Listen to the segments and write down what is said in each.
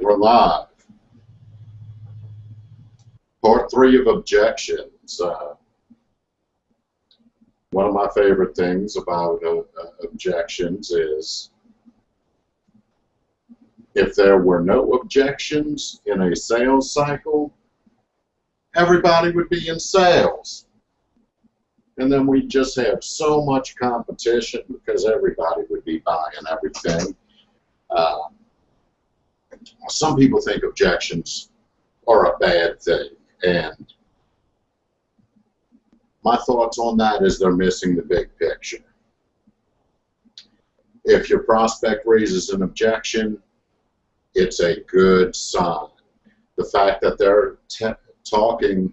we're live. Part three of objections. Uh, one of my favorite things about uh, uh, objections is if there were no objections in a sales cycle, everybody would be in sales. And then we'd just have so much competition because everybody would be buying everything. Uh, some people think objections are a bad thing, and my thoughts on that is they're missing the big picture. If your prospect raises an objection, it's a good sign. The fact that they're talking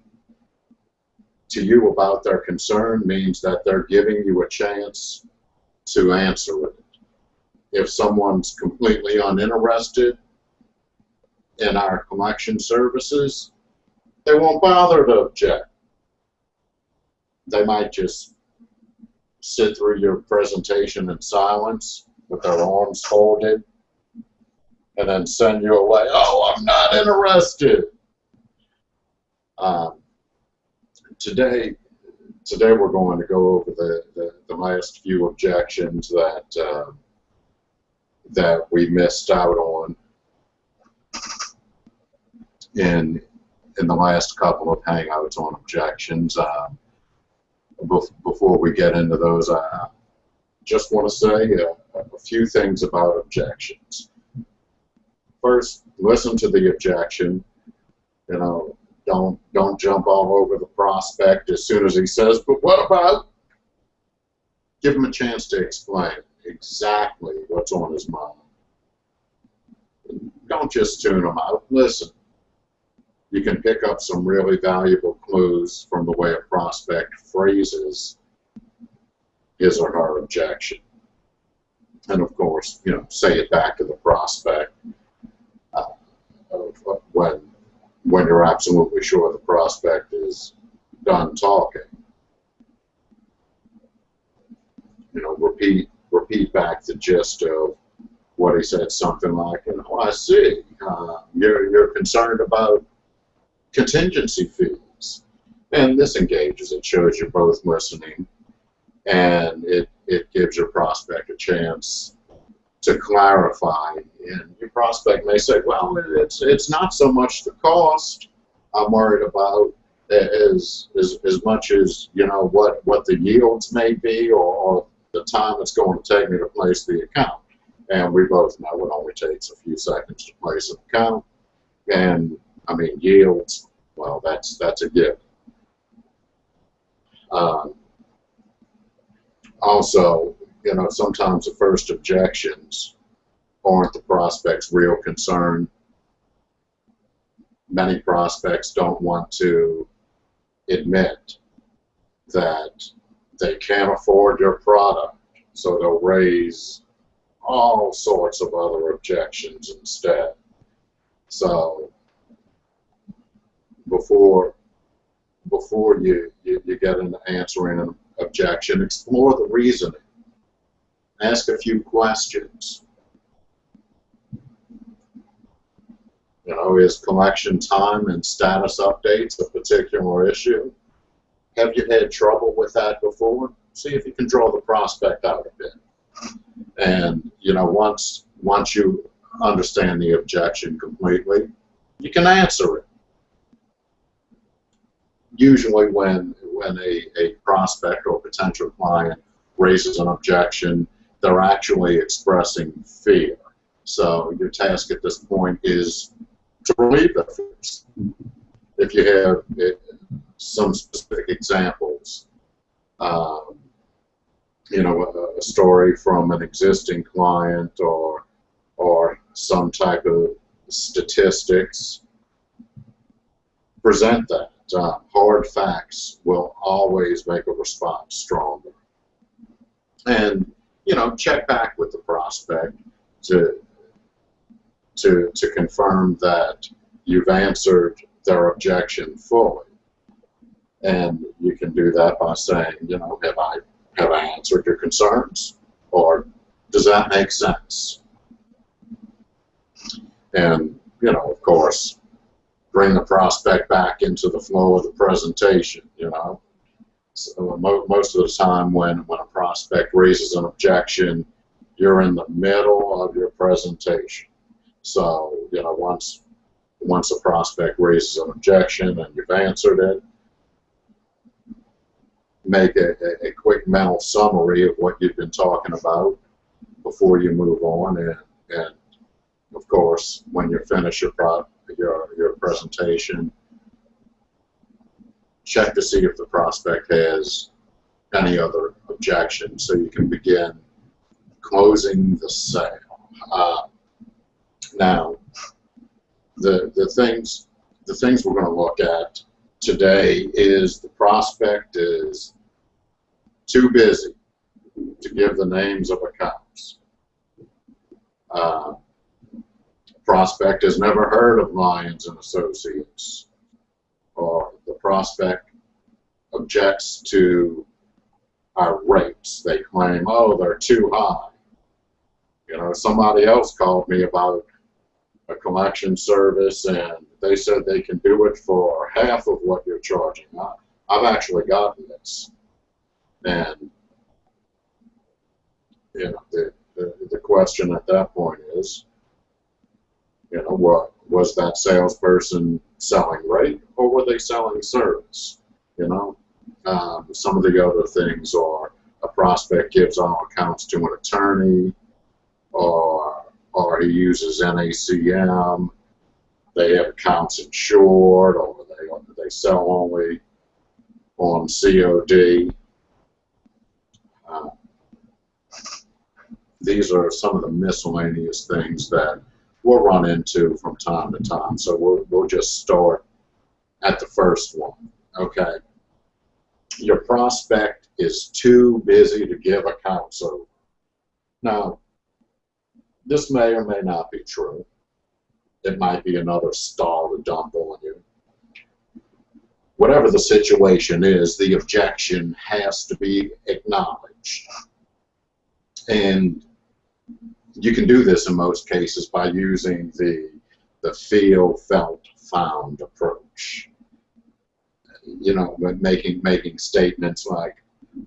to you about their concern means that they're giving you a chance to answer it. If someone's completely uninterested, in our collection services, they won't bother to object. They might just sit through your presentation in silence with their arms folded and then send you away. Oh, I'm not interested. Um, today, today we're going to go over the, the, the last few objections that uh, that we missed out on in in the last couple of hangouts on objections. Um, before we get into those, I just want to say a, a few things about objections. First, listen to the objection. You know, don't don't jump all over the prospect as soon as he says, "But what about?" Give him a chance to explain exactly what's on his mind. Don't just tune him out. Listen you can pick up some really valuable clues from the way a prospect phrases his or her objection. And of course, you know, say it back to the prospect uh, when when you're absolutely sure the prospect is done talking. You know, repeat repeat back the gist of what he said, something like, you know, I see, uh, you're, you're concerned about contingency fees. And this engages, it shows you're both listening, and it, it gives your prospect a chance to clarify. And your prospect may say, well, it's, it's not so much the cost I'm worried about as, as, as much as, you know, what, what the yields may be or, or the time it's going to take me to place the account. And we both know it only takes a few seconds to place an account. And I mean, yields, well, that's that's a gift. Um, also, you know, sometimes the first objections aren't the prospect's real concern. Many prospects don't want to admit that they can't afford your product, so they'll raise all sorts of other objections instead. So before before you, you, you get into answering an objection, explore the reasoning. Ask a few questions. You know, is collection time and status updates a particular issue? Have you had trouble with that before? See if you can draw the prospect out a bit. And, you know, once once you understand the objection completely, you can answer it usually when when a, a prospect or potential client raises an objection, they're actually expressing fear. So your task at this point is to relieve that fear. If you have it, some specific examples, um, you know, a, a, story from an existing client or or some type of statistics, present that uh, hard facts will always make a response stronger. And, you know, check back with the prospect to, to, to confirm that you've answered their objection fully. And you can do that by saying, you know, have I, have I answered your concerns? Or does that make sense? And you know, of course, bring the prospect back into the flow of the presentation, you know. So mo most of the time when, when a prospect raises an objection, you're in the middle of your presentation. So, you know, once once a prospect raises an objection and you've answered it, make a, a, quick mental summary of what you've been talking about before you move on and, and of course when you finish your pro your your presentation check to see if the prospect has any other objections so you can begin closing the sale. Uh, now, the, the things the things we're going to look at today is the prospect is too busy to give the names of accounts. Uh, prospect has never heard of Lyons and Associates or the prospect objects to our rates. They claim, oh, they're too high. You know, somebody else called me about a collection service and they said they can do it for half of what you're charging. I, I've actually gotten this. And, you know, the, the, the question at that point is, you know, what was that salesperson selling rate or were they selling service? You know, um, some of the other things are a prospect gives all accounts to an attorney, or or he uses NACM. They have accounts insured, or they they sell only on COD. Uh, these are some of the miscellaneous things that we'll run into from time to time. So we'll, we'll just start at the first one. Okay. Your prospect is too busy to give accounts over. Now, this may or may not be true. It might be another stall to dump on you. Whatever the situation is, the objection has to be acknowledged. And you can do this in most cases by using the, the feel, felt, found approach. You know, making, making statements like,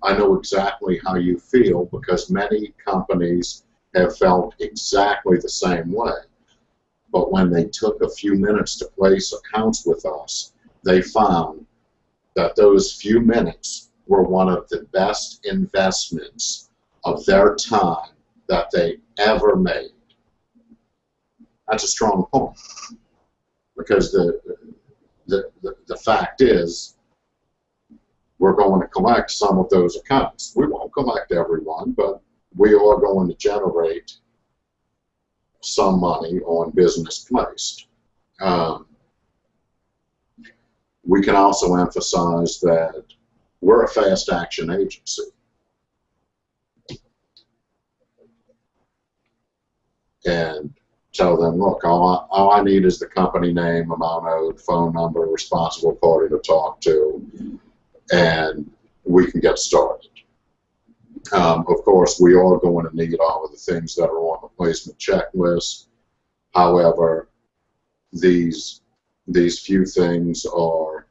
I know exactly how you feel because many companies have felt exactly the same way. But when they took a few minutes to place accounts with us, they found that those few minutes were one of the best investments of their time that they ever made. That's a strong point because the, the, the, the fact is we're going to collect some of those accounts. We won't collect everyone, but we are going to generate some money on business placed. Um, we can also emphasize that we're a fast action agency. And tell them, look, all I, all I need is the company name, amount owed, phone number, responsible party to talk to, and we can get started. Um, of course, we are going to need all of the things that are on the placement checklist. However, these these few things are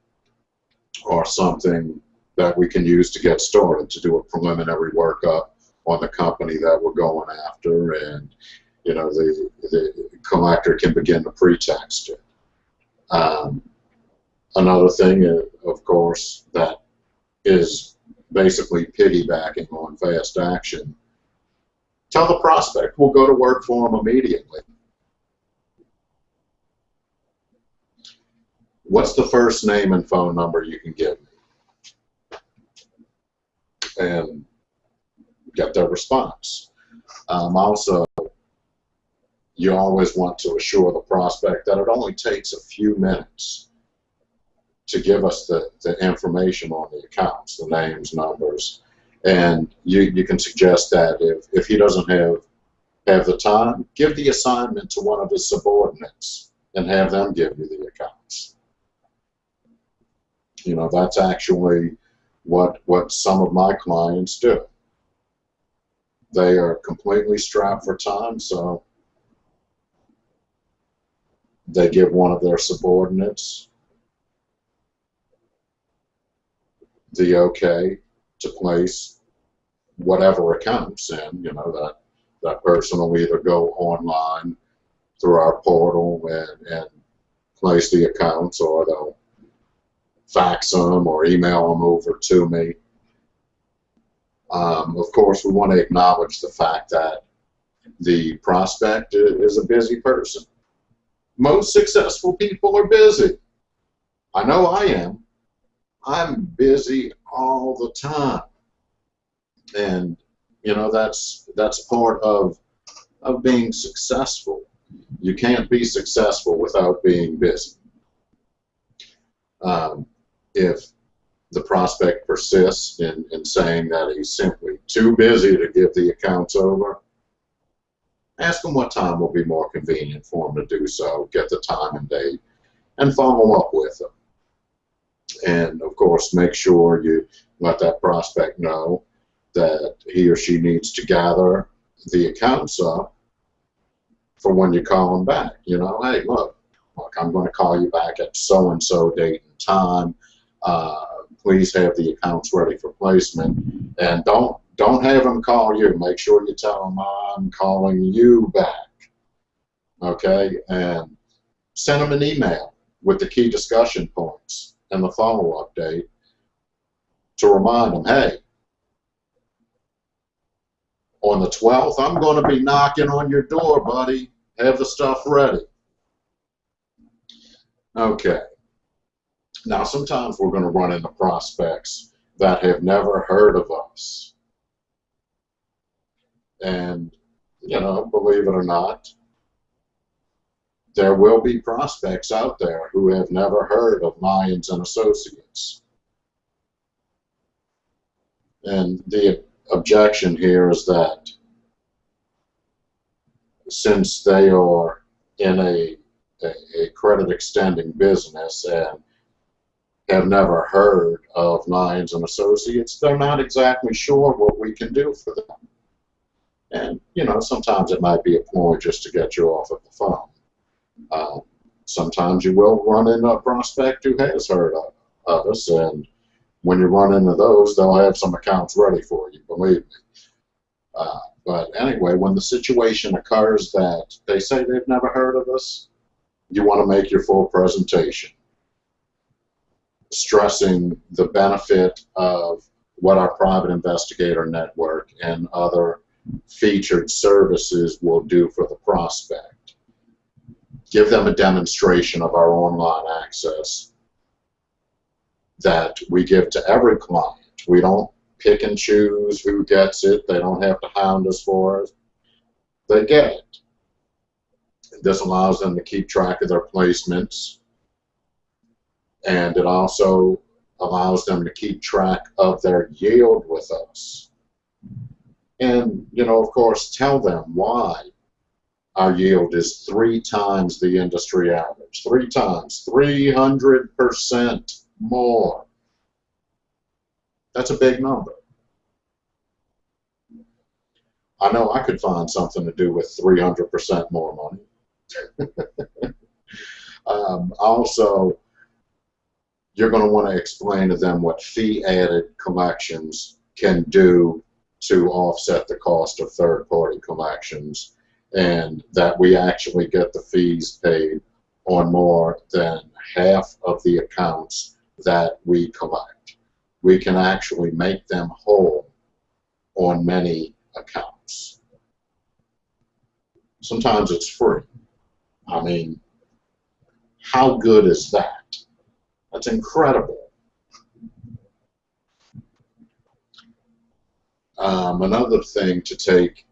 are something that we can use to get started to do a preliminary workup on the company that we're going after and you know, the, the collector can begin to pretext it. Um, another thing, uh, of course, that is basically piggybacking on fast action. Tell the prospect we'll go to work for them immediately. What's the first name and phone number you can give me? And get their response. Um, also, you always want to assure the prospect that it only takes a few minutes to give us the, the information on the accounts, the names, numbers, and you, you can suggest that if, if he doesn't have have the time, give the assignment to one of his subordinates and have them give you the accounts. You know, that's actually what what some of my clients do. They are completely strapped for time, so they give one of their subordinates the okay to place whatever accounts in, you know, that, that person will either go online through our portal and, and place the accounts or they'll fax them or email them over to me. Um, of course, we want to acknowledge the fact that the prospect is a busy person. Most successful people are busy. I know I am. I'm busy all the time. And you know that's that's part of of being successful. You can't be successful without being busy. Um, if the prospect persists in, in saying that he's simply too busy to give the accounts over, ask them what time will be more convenient for them to do so, get the time and date, and follow up with them. And of course, make sure you let that prospect know that he or she needs to gather the accounts up for when you call them back. You know, hey, look, look, I'm going to call you back at so and so date and time. Uh, please have the accounts ready for placement, and don't don't have them call you. Make sure you tell them I'm calling you back. Okay, and send them an email with the key discussion points and the follow-up date to remind them, hey, on the 12th, I'm going to be knocking on your door, buddy. Have the stuff ready. Okay. Now, sometimes we're going to run into prospects that have never heard of us. And, you know, believe it or not, there will be prospects out there who have never heard of Lyons and Associates. And the objection here is that since they are in a, a, a credit extending business and have never heard of Lyons and Associates, they're not exactly sure what we can do for them. And, you know, sometimes it might be a ploy just to get you off of the phone. Uh, sometimes you will run into a prospect who has heard of, of us, and when you run into those, they'll have some accounts ready for you, believe me. Uh, but anyway, when the situation occurs that they say they've never heard of us, you want to make your full presentation, stressing the benefit of what our private investigator network and other featured services will do for the prospect. Give them a demonstration of our online access that we give to every client. We don't pick and choose who gets it. They don't have to hound us for it. They get it. This allows them to keep track of their placements, and it also allows them to keep track of their yield with us. And, you know, of course, tell them why our yield is three times the industry average. Three times, 300% more. That's a big number. I know I could find something to do with 300% more money. um, also, you're going to want to explain to them what fee-added collections can do to offset the cost of third-party collections and that we actually get the fees paid on more than half of the accounts that we collect. We can actually make them whole on many accounts. Sometimes it's free. I mean, how good is that? That's incredible. Um, another thing to take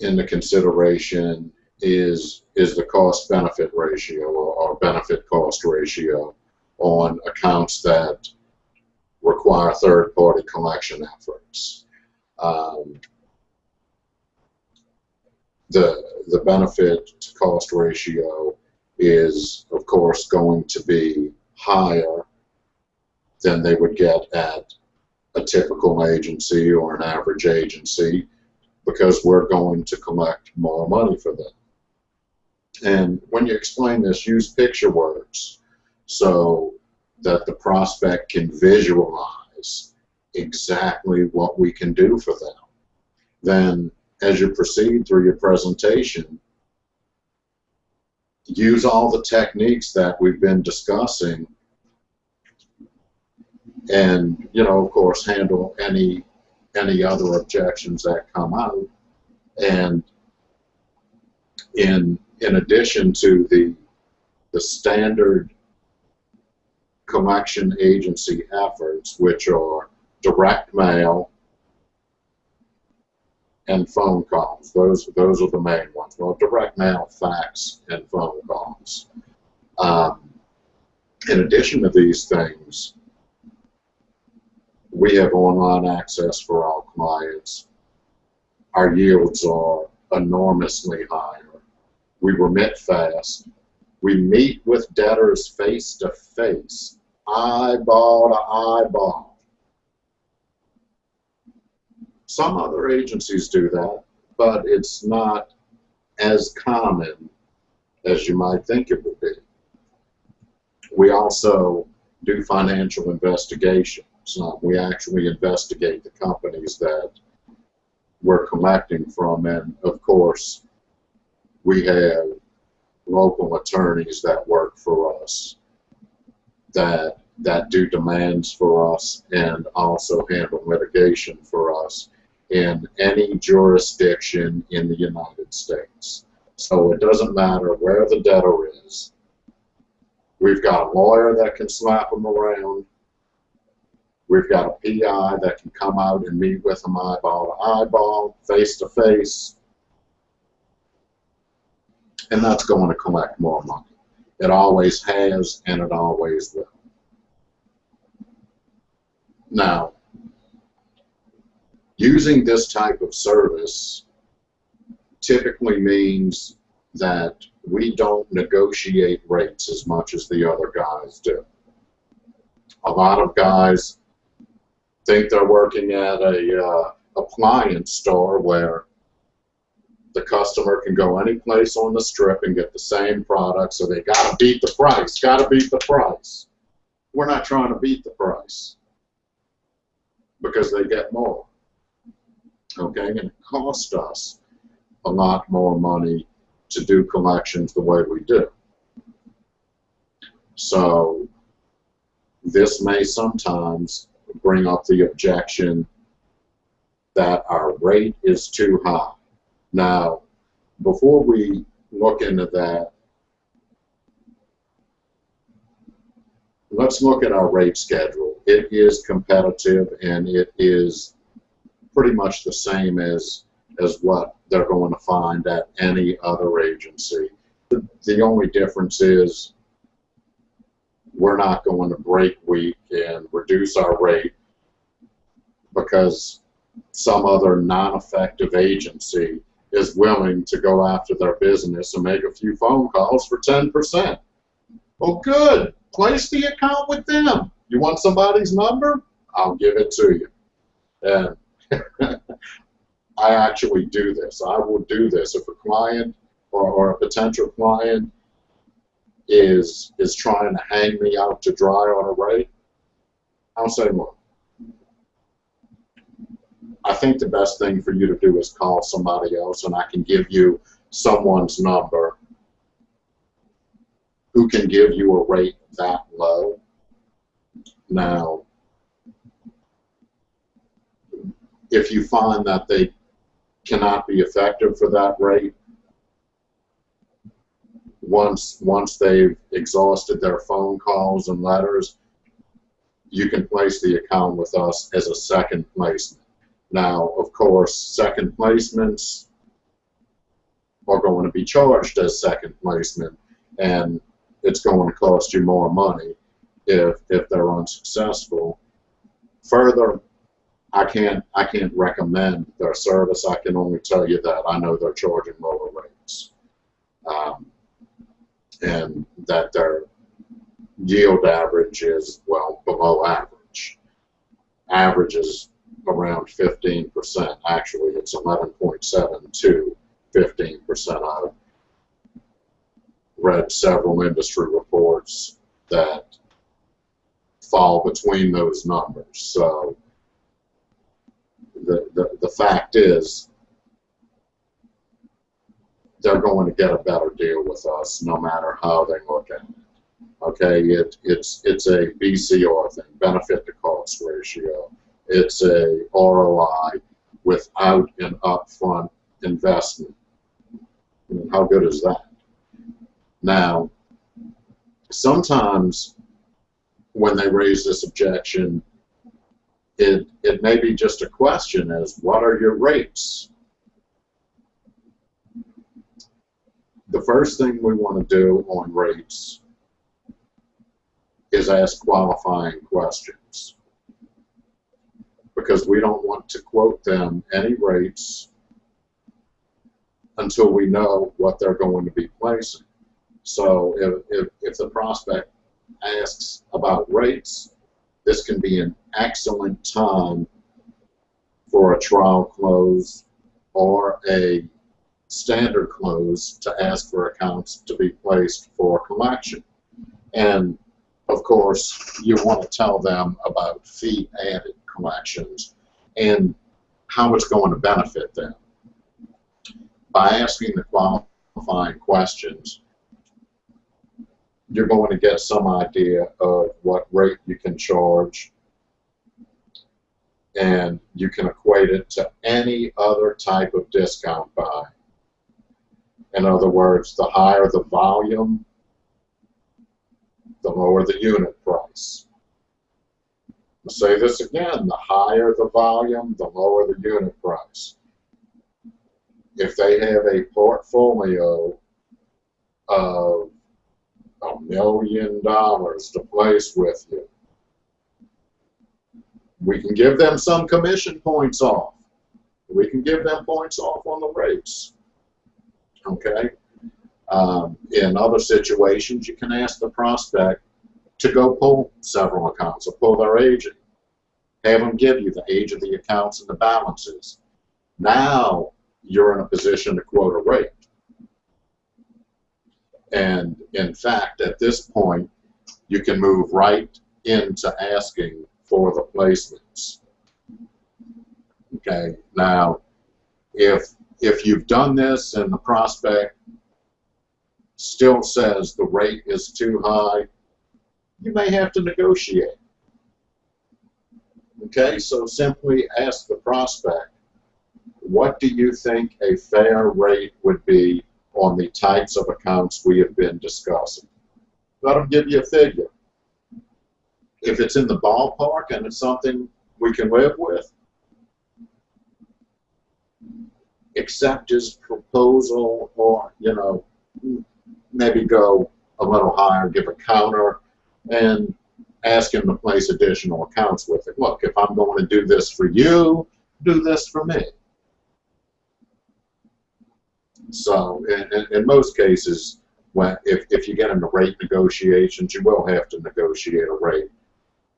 into consideration is is the cost benefit ratio or, or benefit cost ratio on accounts that require third party collection efforts. Um, the the benefit to cost ratio is of course going to be higher than they would get at a typical agency or an average agency because we're going to collect more money for them. And when you explain this, use picture words so that the prospect can visualize exactly what we can do for them. Then, as you proceed through your presentation, use all the techniques that we've been discussing and you know of course handle any any other objections that come out and in in addition to the the standard collection agency efforts which are direct mail and phone calls. Those those are the main ones. Well, direct mail, fax, and phone calls. Um, in addition to these things, we have online access for all clients. Our yields are enormously higher. We remit fast. We meet with debtors face to face, eyeball to eyeball some other agencies do that, but it's not as common as you might think it would be. We also do financial investigations. We actually investigate the companies that we're collecting from, and of course, we have local attorneys that work for us that that do demands for us and also handle litigation for us in any jurisdiction in the United States. So it doesn't matter where the debtor is. We've got a lawyer that can slap them around. We've got a PI that can come out and meet with them eyeball to eyeball, face to face. And that's going to collect more money. It always has and it always will. Now, Using this type of service typically means that we don't negotiate rates as much as the other guys do. A lot of guys think they're working at a uh, appliance store where the customer can go any place on the strip and get the same product, so they got to beat the price, got to beat the price. We're not trying to beat the price because they get more okay, and it cost us a lot more money to do collections the way we do. So this may sometimes bring up the objection that our rate is too high. Now, before we look into that, let's look at our rate schedule. It is competitive and it is pretty much the same as as what they're going to find at any other agency. The, the only difference is we're not going to break week and reduce our rate because some other non-effective agency is willing to go after their business and make a few phone calls for 10%. Well, good. Place the account with them. You want somebody's number? I'll give it to you. And I actually do this. I will do this. If a client or, or a potential client is is trying to hang me out to dry on a rate, I'll say, look, I think the best thing for you to do is call somebody else, and I can give you someone's number who can give you a rate that low. Now, if you find that they cannot be effective for that rate, once once they've exhausted their phone calls and letters, you can place the account with us as a second placement. Now, of course, second placements are going to be charged as second placement, and it's going to cost you more money if if they're unsuccessful. Further, I can't I can't recommend their service. I can only tell you that I know they're charging lower rates, um, and that their yield average is well below average. Average is around 15%. Actually, it's 11.7 to 15% of read several industry reports that fall between those numbers. So the, the, the fact is they're going to get a better deal with us no matter how they look at it. Okay, it, it's it's a BCR thing, benefit to cost ratio. It's a ROI without an upfront investment. How good is that? Now, sometimes when they raise this objection, it, it may be just a question as what are your rates? The first thing we want to do on rates is ask qualifying questions because we don't want to quote them any rates until we know what they're going to be placing. So if, if, if the prospect asks about rates, this can be an excellent time for a trial close or a standard close to ask for accounts to be placed for collection. And of course, you want to tell them about fee added collections and how it's going to benefit them. By asking the qualifying questions, you're going to get some idea of what rate you can charge and you can equate it to any other type of discount buy. In other words, the higher the volume, the lower the unit price. I'll say this again, the higher the volume, the lower the unit price. If they have a portfolio of a million dollars to place with you. We can give them some commission points off. We can give them points off on the rates. Okay? Um, in other situations, you can ask the prospect to go pull several accounts or pull their agent. Have them give you the age of the accounts and the balances. Now you're in a position to quote a rate. And in fact, at this point, you can move right into asking for the placements. Okay, now, if, if you've done this and the prospect still says the rate is too high, you may have to negotiate. Okay, so simply ask the prospect, what do you think a fair rate would be on the types of accounts we have been discussing. Let them give you a figure. If it's in the ballpark and it's something we can live with, accept his proposal or, you know, maybe go a little higher, give a counter, and ask him to place additional accounts with it. Look, if I'm going to do this for you, do this for me. So in, in, in most cases, when if, if you get into rate negotiations, you will have to negotiate a rate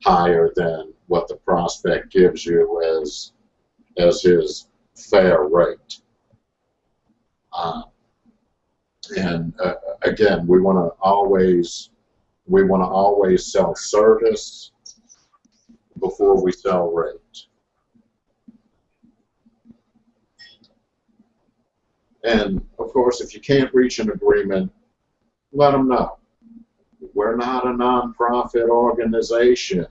higher than what the prospect gives you as as his fair rate. Uh, and uh, again, we want to always we want to always sell service before we sell rate. And of course, if you can't reach an agreement, let them know. We're not a nonprofit organization.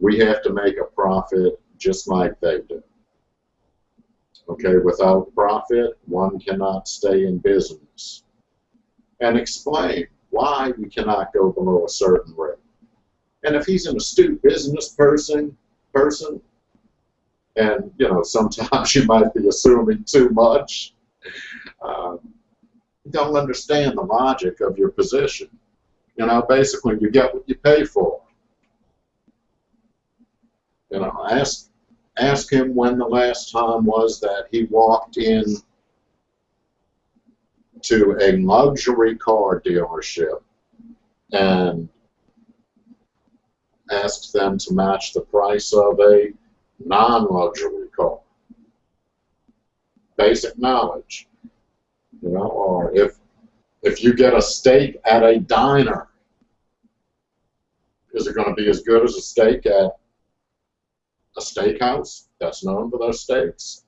We have to make a profit just like they do. Okay, without profit, one cannot stay in business. And explain why we cannot go below a certain rate. And if he's an astute business person, person, and you know sometimes you might be assuming too much, uh, don't understand the logic of your position. You know, basically, you get what you pay for. You know, ask ask him when the last time was that he walked in to a luxury car dealership and asked them to match the price of a non-luxury car basic knowledge. You know, or if If you get a steak at a diner, is it going to be as good as a steak at a steakhouse that's known for their steaks?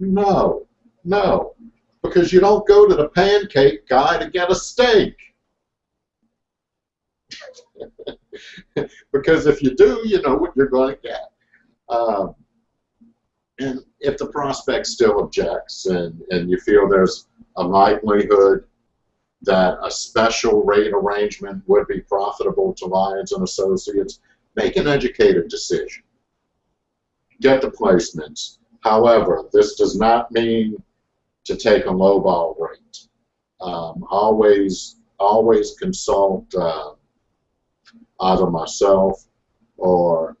No, no, because you don't go to the pancake guy to get a steak. because if you do, you know what you're going to get. Um, and if the prospect still objects and, and you feel there's a likelihood that a special rate arrangement would be profitable to Lyons and Associates, make an educated decision. Get the placements. However, this does not mean to take a lowball rate. Um, always, always consult uh, either myself or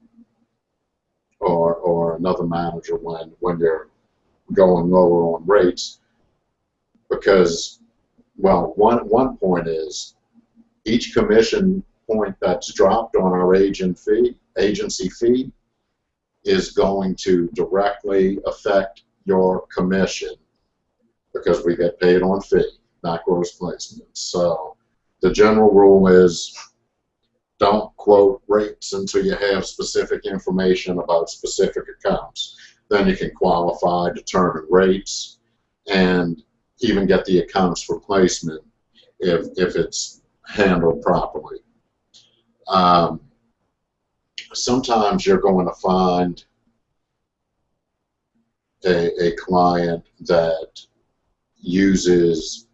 or or another manager when when you're going lower on rates because well one one point is each commission point that's dropped on our agent fee agency fee is going to directly affect your commission because we get paid on fee not gross placements so the general rule is don't quote rates until you have specific information about specific accounts. Then you can qualify, determine rates, and even get the accounts for placement if, if it's handled properly. Um, sometimes you're going to find a, a client that uses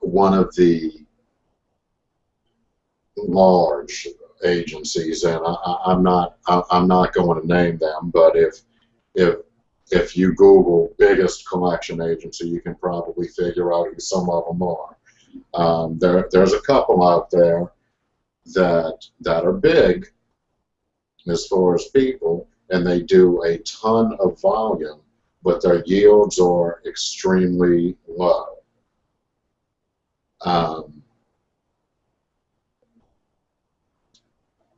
one of the large agencies, and I, am not I, I'm not going to name them, but if if if you Google biggest collection agency, you can probably figure out who some of them are. Um, there, there's a couple out there that that are big as far as people, and they do a ton of volume, but their yields are extremely low. Um,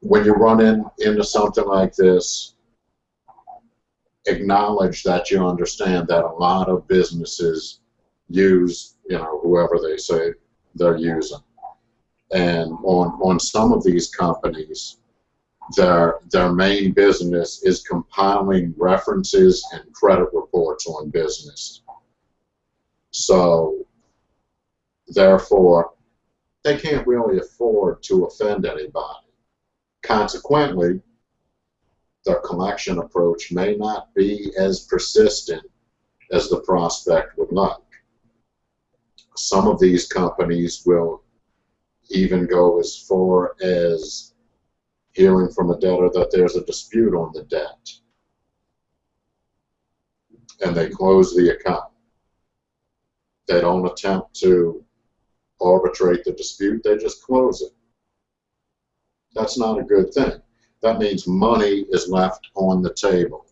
when you run in, into something like this, acknowledge that you understand that a lot of businesses use, you know, whoever they say they're using. And on, on some of these companies, their, their main business is compiling references and credit reports on business. So, therefore, they can't really afford to offend anybody. Consequently, their collection approach may not be as persistent as the prospect would like. Some of these companies will even go as far as hearing from a debtor that there's a dispute on the debt and they close the account. They don't attempt to arbitrate the dispute, they just close it. That's not a good thing. That means money is left on the table.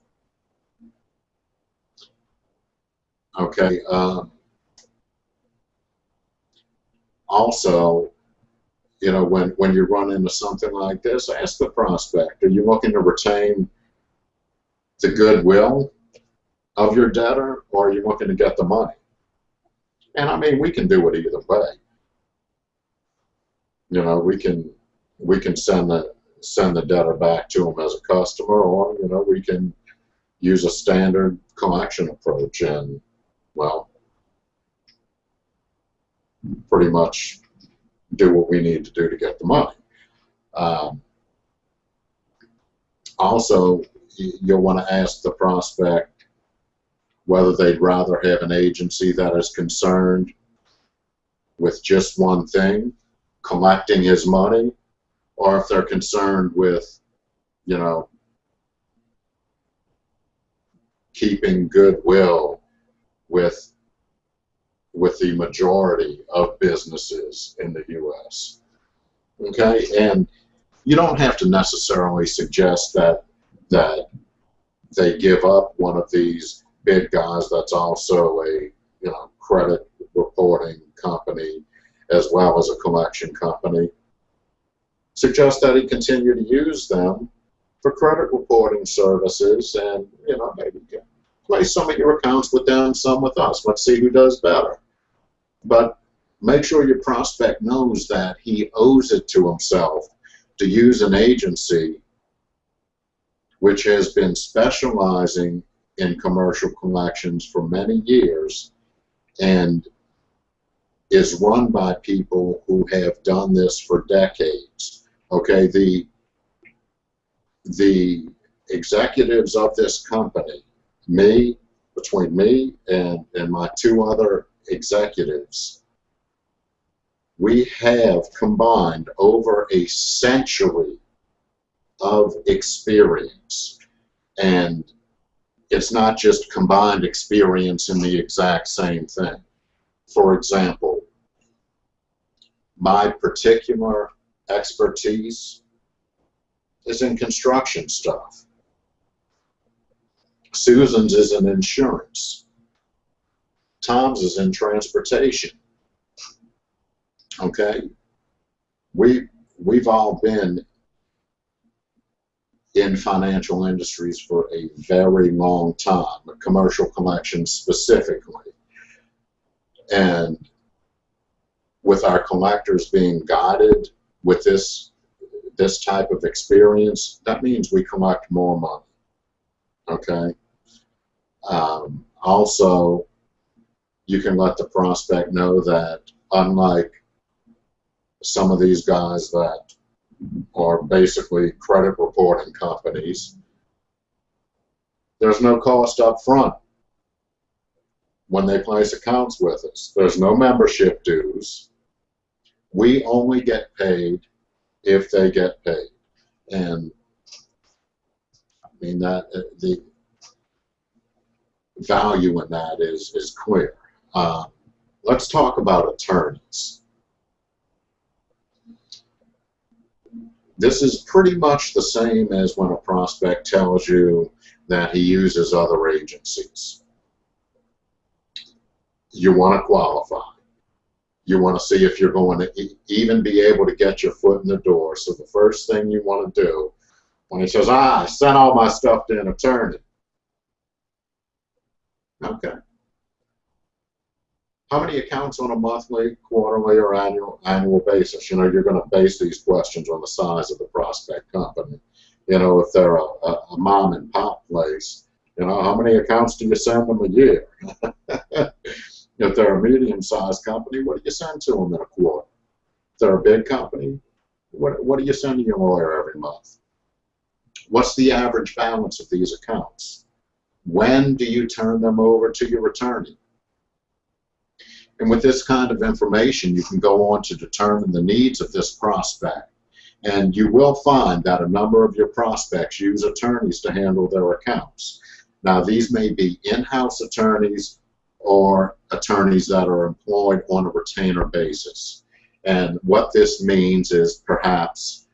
Okay. Uh, also, you know, when, when you run into something like this, ask the prospect, are you looking to retain the goodwill of your debtor or are you looking to get the money? And I mean, we can do it either way. You know, we can we can send the send the debtor back to them as a customer, or you know we can use a standard collection approach and well, pretty much do what we need to do to get the money. Um, also, you'll want to ask the prospect whether they'd rather have an agency that is concerned with just one thing, collecting his money, or if they're concerned with, you know, keeping goodwill with with the majority of businesses in the U.S. Okay, and you don't have to necessarily suggest that that they give up one of these big guys that's also a you know credit reporting company as well as a collection company suggest that he continue to use them for credit reporting services and, you know, maybe play some of your accounts with them, some with us. Let's see who does better. But make sure your prospect knows that he owes it to himself to use an agency which has been specializing in commercial collections for many years and is run by people who have done this for decades. Okay, the the executives of this company, me, between me and, and my two other executives, we have combined over a century of experience. And it's not just combined experience in the exact same thing. For example, my particular expertise is in construction stuff. Susan's is in insurance. Tom's is in transportation. Okay? We, we've all been in financial industries for a very long time, commercial collections specifically. And with our collectors being guided with this this type of experience, that means we collect more money. Okay. Um, also, you can let the prospect know that unlike some of these guys that are basically credit reporting companies, there's no cost up front when they place accounts with us. There's no membership dues. We only get paid if they get paid. And I mean that the value in that is is clear. Um, let's talk about attorneys. This is pretty much the same as when a prospect tells you that he uses other agencies. You want to qualify you want to see if you're going to even be able to get your foot in the door. So the first thing you want to do when he says, ah, I sent all my stuff to an attorney. Okay. How many accounts on a monthly, quarterly, or annual annual basis? You know, you're going to base these questions on the size of the prospect company. You know, if they're a, a, a mom and pop place, you know, how many accounts do you send them a year? If they're a medium-sized company, what do you send to them in a quarter? If they're a big company, what, what are you sending your lawyer every month? What's the average balance of these accounts? When do you turn them over to your attorney? And with this kind of information, you can go on to determine the needs of this prospect. And you will find that a number of your prospects use attorneys to handle their accounts. Now, these may be in-house attorneys or attorneys that are employed on a retainer basis. And what this means is perhaps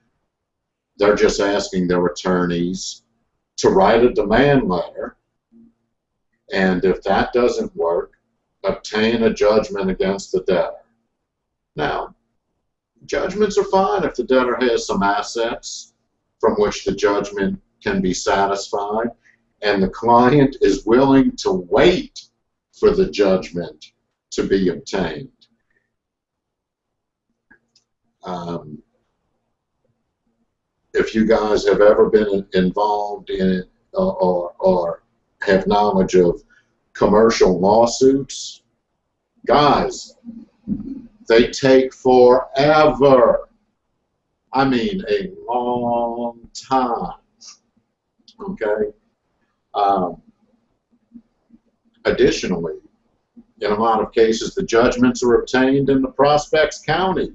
they're just asking their attorneys to write a demand letter, and if that doesn't work, obtain a judgment against the debtor. Now, judgments are fine if the debtor has some assets from which the judgment can be satisfied, and the client is willing to wait for the judgment to be obtained. Um, if you guys have ever been involved in uh, or, or have knowledge of commercial lawsuits, guys, they take forever. I mean, a long time. Okay? Um, Additionally, in a lot of cases, the judgments are obtained in the prospect's county.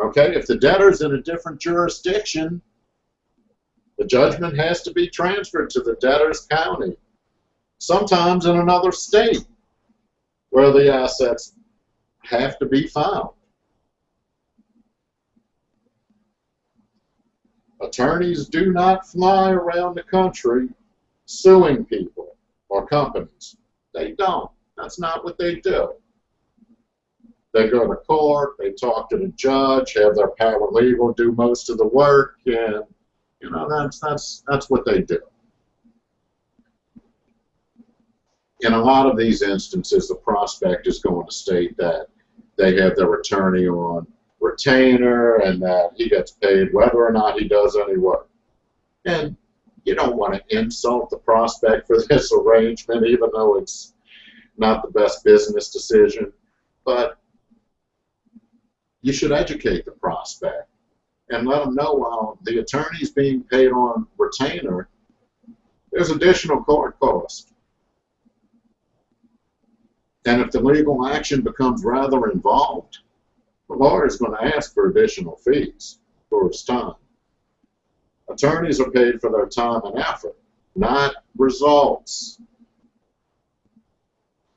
Okay, if the debtor's in a different jurisdiction, the judgment has to be transferred to the debtor's county, sometimes in another state where the assets have to be found. Attorneys do not fly around the country suing people or companies. They don't. That's not what they do. They go to court, they talk to the judge, have their paralegal do most of the work, and you know that's that's that's what they do. in a lot of these instances, the prospect is going to state that they have their attorney on retainer and that he gets paid whether or not he does any work. And you don't want to insult the prospect for this arrangement, even though it's not the best business decision. But you should educate the prospect and let them know while the attorney's being paid on retainer, there's additional court cost. And if the legal action becomes rather involved, the lawyer is going to ask for additional fees for his time. Attorneys are paid for their time and effort, not results.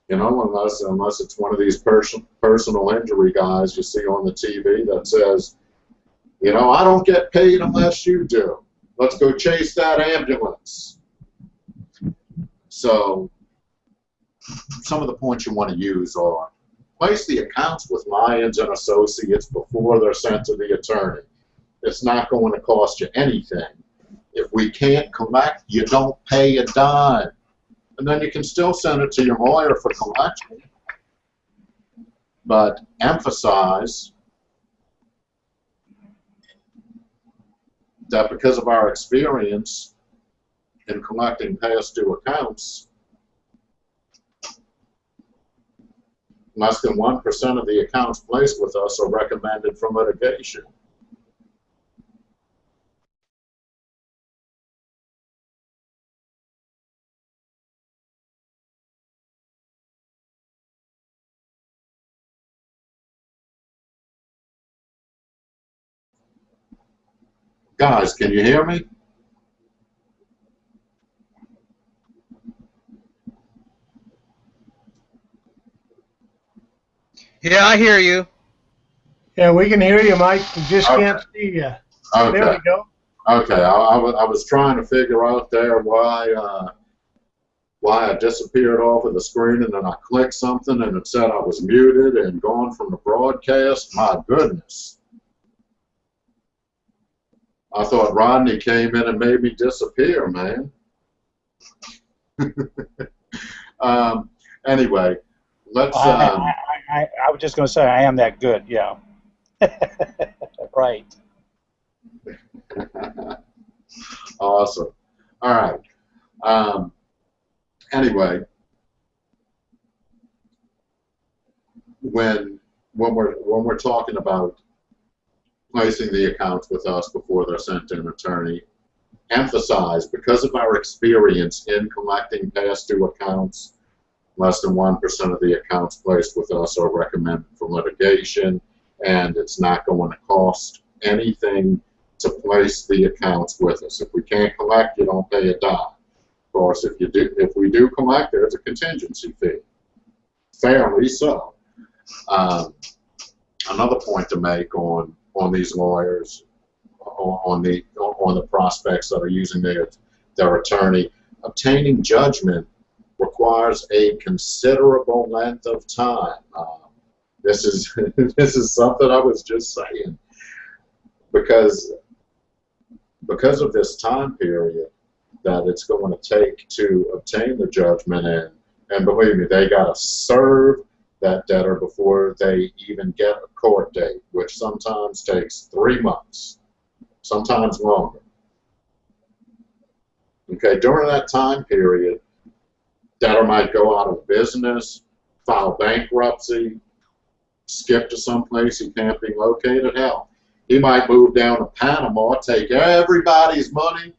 You know, unless unless it's one of these person, personal injury guys you see on the TV that says, you know, I don't get paid unless you do. Let's go chase that ambulance. So some of the points you want to use are place the accounts with Lyons and Associates before they're sent to the attorney. It's not going to cost you anything. If we can't collect, you don't pay a dime. And then you can still send it to your lawyer for collection. But emphasize that because of our experience in collecting past due accounts, less than 1% of the accounts placed with us are recommended for litigation. Guys, can you hear me? Yeah, I hear you. Yeah, we can hear you, Mike. We just Okay. can't see you. Okay. There we go. Okay, I, I, was, I was trying to figure out there why uh, why I disappeared off of the screen and then I clicked something and it said I was muted and gone from the broadcast. My goodness. I thought Rodney came in and made me disappear, man. um, anyway, let's. I, Um, I, I, I was just going to say I am that good. Yeah. right. awesome. All right. Um, anyway, when when we're when we're talking about placing the accounts with us before they're sent to an attorney, emphasize because of our experience in collecting past due accounts, less than one percent of the accounts placed with us are recommended for litigation, and it's not going to cost anything to place the accounts with us. If we can't collect, you don't pay a dime. Of course, if you do, if we do collect, there's a contingency fee. Fairly so. Um, another point to make on on these lawyers, on, the on the prospects that are using their their attorney, obtaining judgment requires a considerable length of time. Um, this is this is something I was just saying because because of this time period that it's going to take to obtain the judgment and and believe me they got to serve that debtor before they even get a court date which sometimes takes three months sometimes longer okay during that time period debtor might go out of business file bankruptcy skip to someplace he can't be located hell he might move down to Panama, take everybody's money,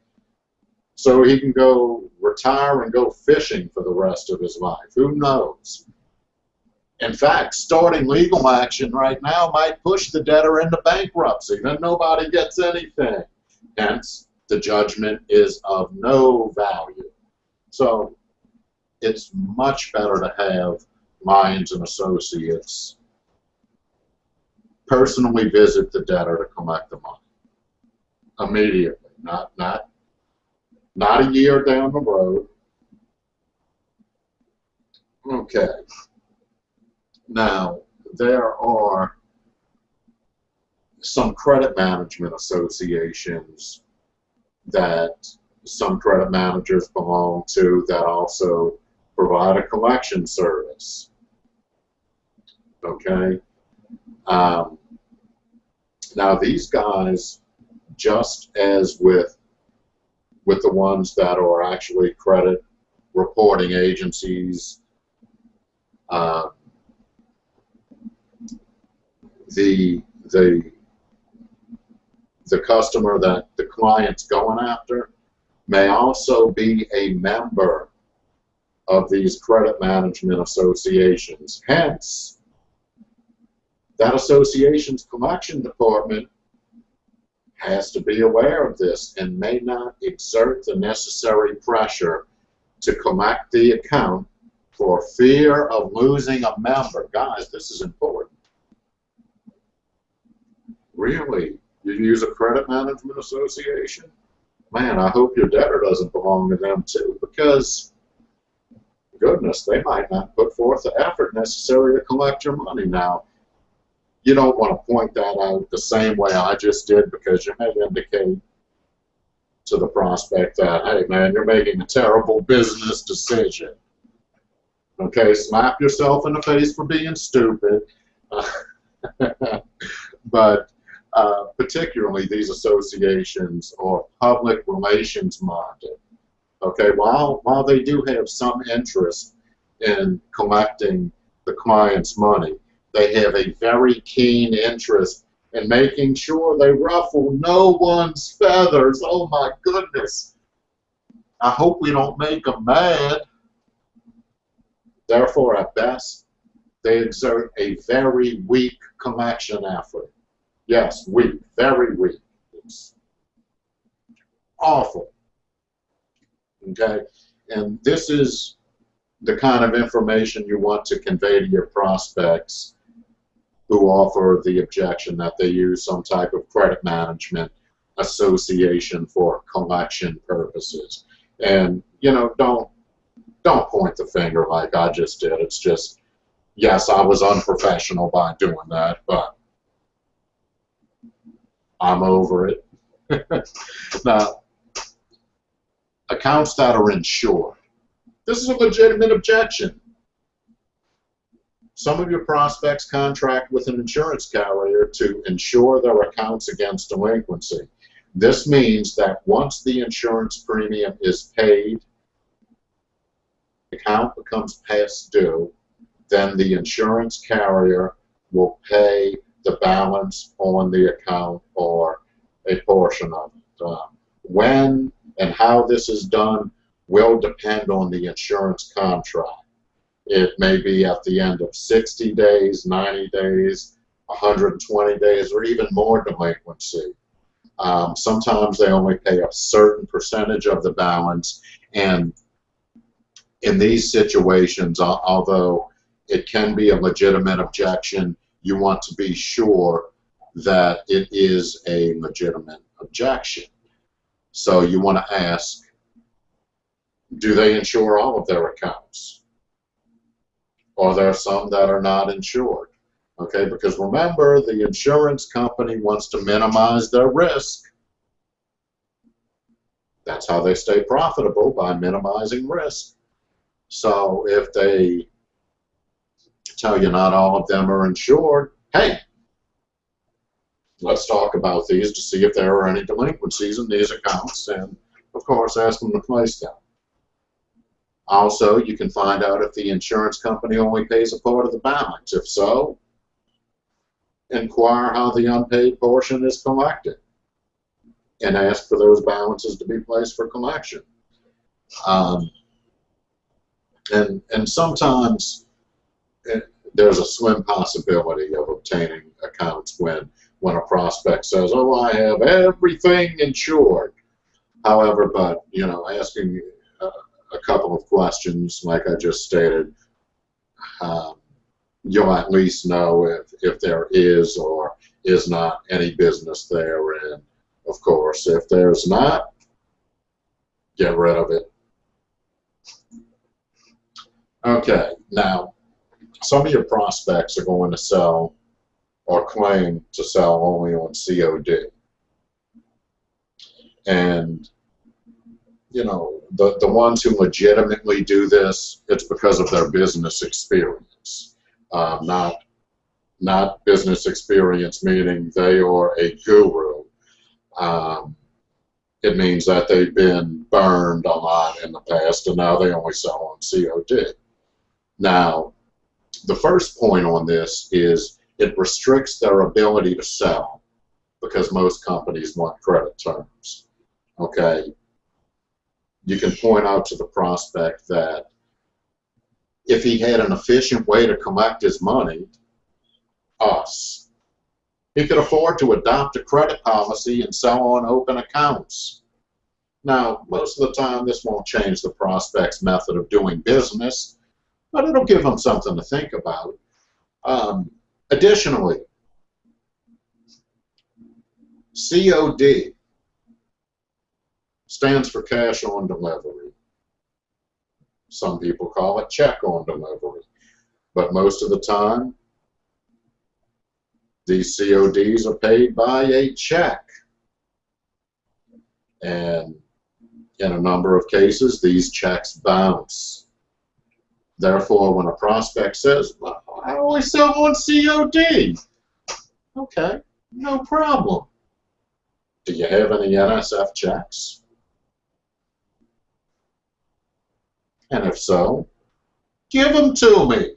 so he can go retire and go fishing for the rest of his life. Who knows? In fact, starting legal action right now might push the debtor into bankruptcy. Then nobody gets anything. Hence, the judgment is of no value. So, it's much better to have Lyons and Associates personally visit the debtor to collect the money immediately, not not not a year down the road. Okay. Now there are some credit management associations that some credit managers belong to that also provide a collection service. Okay? Um, now these guys, just as with with the ones that are actually credit reporting agencies, uh, the the the customer that the client's going after may also be a member of these credit management associations. Hence, that association's collection department has to be aware of this and may not exert the necessary pressure to collect the account for fear of losing a member. Guys, this is important. Really? You use a credit management association? Man, I hope your debtor doesn't belong to them too, because goodness, they might not put forth the effort necessary to collect your money. Now, you don't want to point that out the same way I just did because you may indicate to the prospect that, hey man, you're making a terrible business decision. Okay, slap yourself in the face for being stupid. but uh, particularly these associations are public relations minded. Okay, while, while they do have some interest in collecting the client's money, they have a very keen interest in making sure they ruffle no one's feathers. Oh my goodness. I hope we don't make them mad. Therefore, at best, they exert a very weak collection effort. Yes, weak, very weak. It's awful. Okay? And this is the kind of information you want to convey to your prospects who offer the objection that they use some type of credit management association for collection purposes. And you know, don't don't point the finger like I just did. It's just yes, I was unprofessional by doing that, but I'm over it. now, accounts that are insured. This is a legitimate objection. Some of your prospects contract with an insurance carrier to insure their accounts against delinquency. This means that once the insurance premium is paid, the account becomes past due, then the insurance carrier will pay the balance on the account or a portion of it. Uh, when and how this is done will depend on the insurance contract. It may be at the end of 60 days, 90 days, 120 days, or even more delinquency. Um, sometimes they only pay a certain percentage of the balance, and in these situations, although it can be a legitimate objection, you want to be sure that it is a legitimate objection. So you want to ask, do they insure all of their accounts? Or are there some that are not insured? Okay, because remember, the insurance company wants to minimize their risk. That's how they stay profitable, by minimizing risk. So if they tell you not all of them are insured, hey, let's talk about these to see if there are any delinquencies in these accounts, and of course ask them to place them. Also, you can find out if the insurance company only pays a part of the balance. If so, inquire how the unpaid portion is collected and ask for those balances to be placed for collection. Um, and, and sometimes there's a slim possibility of obtaining accounts when, when a prospect says, oh, I have everything insured. However, but, you know, asking uh, a couple of questions, like I just stated, um, you'll at least know if, if there is or is not any business there. And of course, if there's not, get rid of it. Okay, now, some of your prospects are going to sell or claim to sell only on COD. And you know, the, the ones who legitimately do this, it's because of their business experience, um, not not business experience meaning they are a guru. Um, it means that they've been burned a lot in the past and now they only sell on COD. Now, the first point on this is it restricts their ability to sell because most companies want credit terms. Okay, you can point out to the prospect that if he had an efficient way to collect his money, us, he could afford to adopt a credit policy and sell on open accounts. Now, most of the time, this won't change the prospect's method of doing business, but it'll give them something to think about. Um, additionally, COD stands for cash on delivery. Some people call it check on delivery. But most of the time, these CODs are paid by a check. And in a number of cases, these checks bounce. Therefore, when a prospect says, well, I only sell on COD, okay, no problem. Do you have any NSF checks? And if so, give them to me.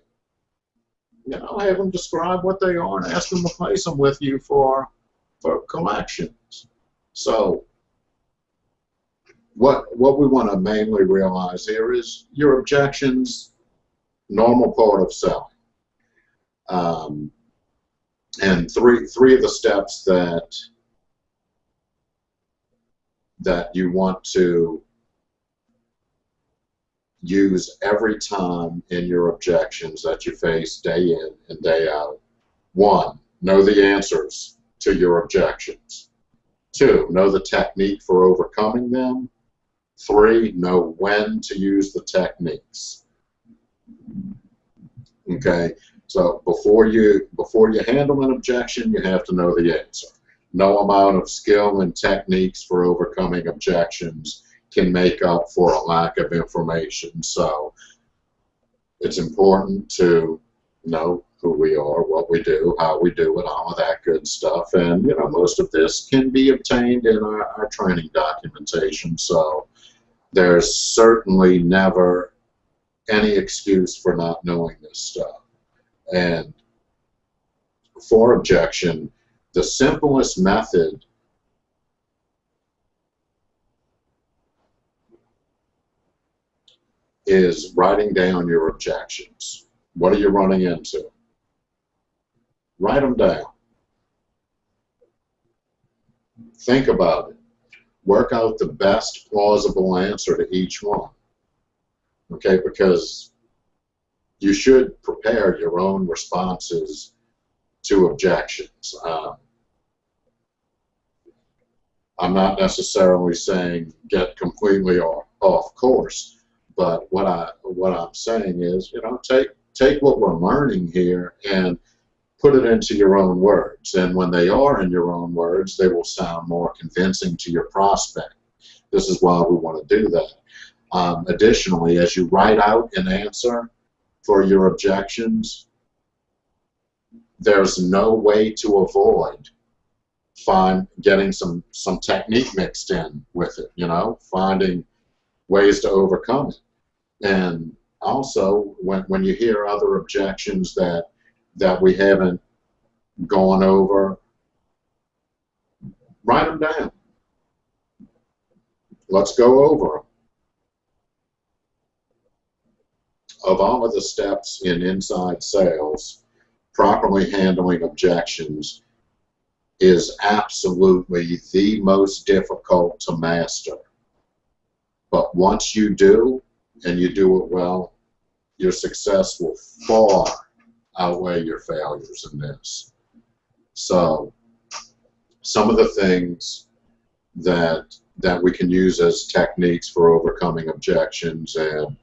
You know, have them describe what they are and ask them to place them with you for, for collections. So what, what we want to mainly realize here is your objections, normal part of selling. Um, and three, three of the steps that that you want to use every time in your objections that you face day in and day out. One, know the answers to your objections. Two, know the technique for overcoming them. Three, know when to use the techniques. Okay, so before you before you handle an objection, you have to know the answer. No amount of skill and techniques for overcoming objections can make up for a lack of information. So it's important to know who we are, what we do, how we do it, all of that good stuff. And, you know, most of this can be obtained in our, our training documentation. So there's certainly never any excuse for not knowing this stuff. And for objection, the simplest method is writing down your objections. What are you running into? Write them down. Think about it. Work out the best plausible answer to each one. Okay, because you should prepare your own responses to objections. Um, I'm not necessarily saying get completely off, off course, but what I what I'm saying is, you know, take take what we're learning here and put it into your own words. And when they are in your own words, they will sound more convincing to your prospect. This is why we want to do that. Um, additionally, as you write out an answer for your objections, there's no way to avoid find getting some some technique mixed in with it. You know, finding ways to overcome it. And also, when, when you hear other objections that that we haven't gone over, write them down. Let's go over them. Of all of the steps in inside sales, properly handling objections is absolutely the most difficult to master. But once you do, and you do it well, your success will far outweigh your failures in this. So some of the things that that we can use as techniques for overcoming objections and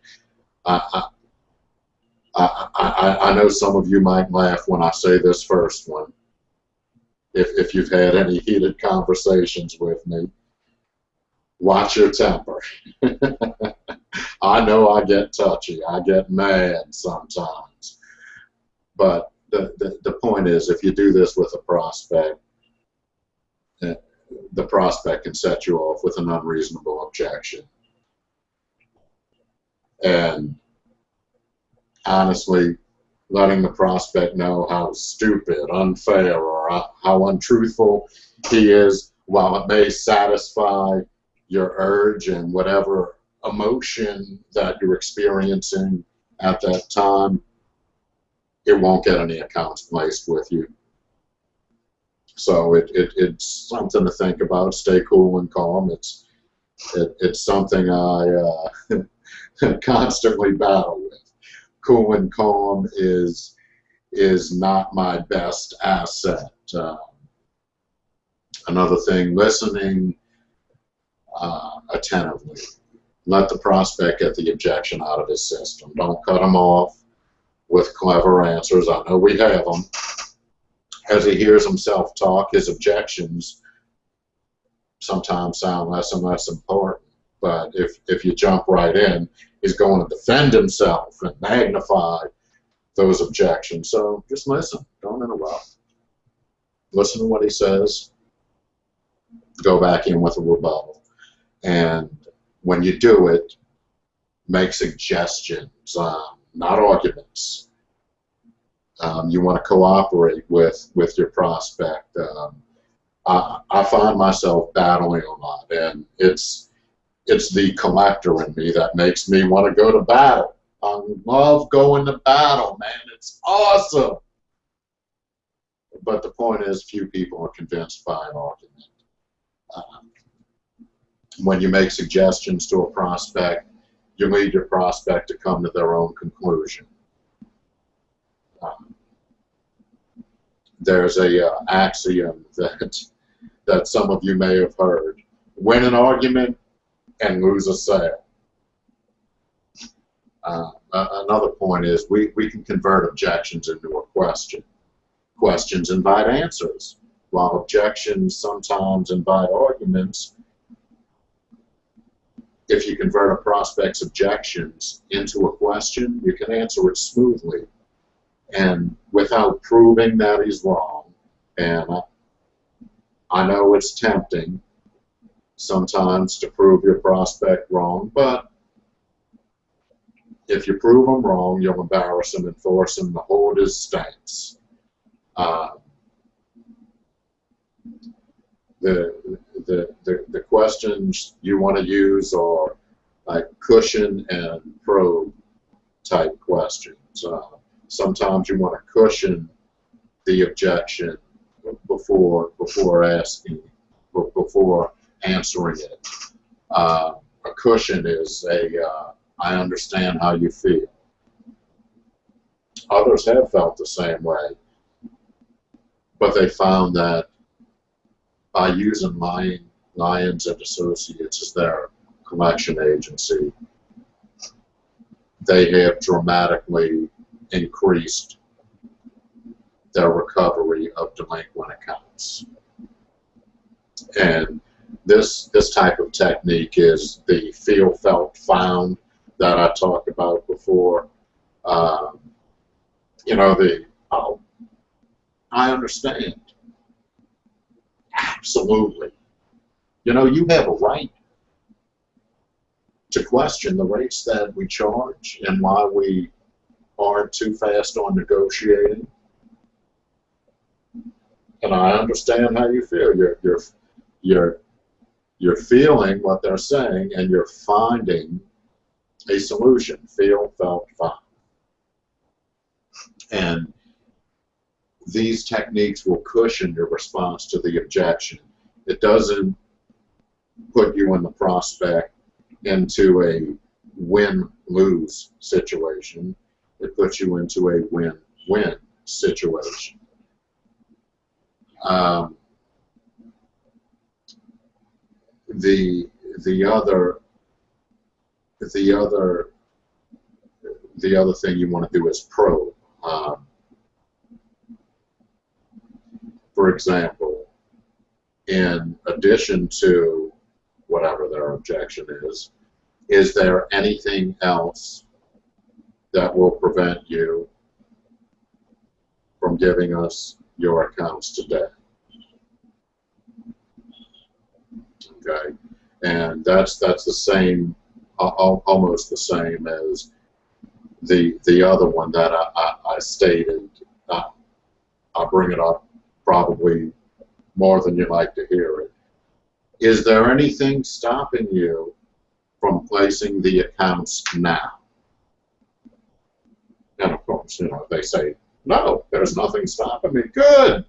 I, I, I, I know some of you might laugh when I say this first one if, if you've had any heated conversations with me watch your temper. I know I get touchy. I get mad sometimes. But the, the, the point is, if you do this with a prospect, eh, the prospect can set you off with an unreasonable objection. And honestly, letting the prospect know how stupid, unfair, or how untruthful he is, while it may satisfy your urge and whatever emotion that you're experiencing at that time, it won't get any accounts placed with you. So it, it, it's something to think about. Stay cool and calm. It's it, it's something I uh, constantly battle with. Cool and calm is is not my best asset. Uh, another thing, listening uh, attentively. Let the prospect get the objection out of his system. Don't cut him off with clever answers. I know we have them. As he hears himself talk, his objections sometimes sound less and less important. But if, if you jump right in, he's going to defend himself and magnify those objections. So just listen. Don't interrupt. Listen to what he says. Go back in with a rebuttal. And when you do it, make suggestions, um, not arguments. Um, you want to cooperate with with your prospect. Um, I, I find myself battling a lot, and it's it's the collector in me that makes me want to go to battle. I love going to battle, man. It's awesome. But the point is, few people are convinced by an argument. Um, when you make suggestions to a prospect, you lead your prospect to come to their own conclusion. Um, there's a uh, axiom that that some of you may have heard: win an argument and lose a sale. Uh, another point is we, we can convert objections into a question. Questions invite answers, while objections sometimes invite arguments if you convert a prospect's objections into a question, you can answer it smoothly and without proving that he's wrong. And I know it's tempting sometimes to prove your prospect wrong, but if you prove them wrong, you'll embarrass them and force them to hold his stance. Uh, the, the, the, the questions you want to use are like cushion and probe type questions. Uh, sometimes you want to cushion the objection before before asking before answering it. Uh, a cushion is a uh, I understand how you feel. Others have felt the same way, but they found that by using Lion, Lyons and Associates as their collection agency, they have dramatically increased their recovery of delinquent accounts. And this this type of technique is the feel, felt, found that I talked about before. Um, you know, the oh, I understand. Absolutely. You know, you have a right to question the rates that we charge and why we aren't too fast on negotiating. And I understand how you feel. You're you're you're you're feeling what they're saying and you're finding a solution. Feel, felt, find. And these techniques will cushion your response to the objection. It doesn't put you in the prospect into a win-lose situation. It puts you into a win-win situation. Um, the the other the other the other thing you want to do is probe. Um, for example, in addition to whatever their their objection is, is there anything else that will prevent you from giving us your accounts today? Okay, and that's that's the same, al- al- almost the same as the the other one that I, I, I stated. Uh, I'll bring it up probably more than you like to hear it. Is there anything stopping you from placing the accounts now? And of course, you know, they say, no, there's nothing stopping me. Good.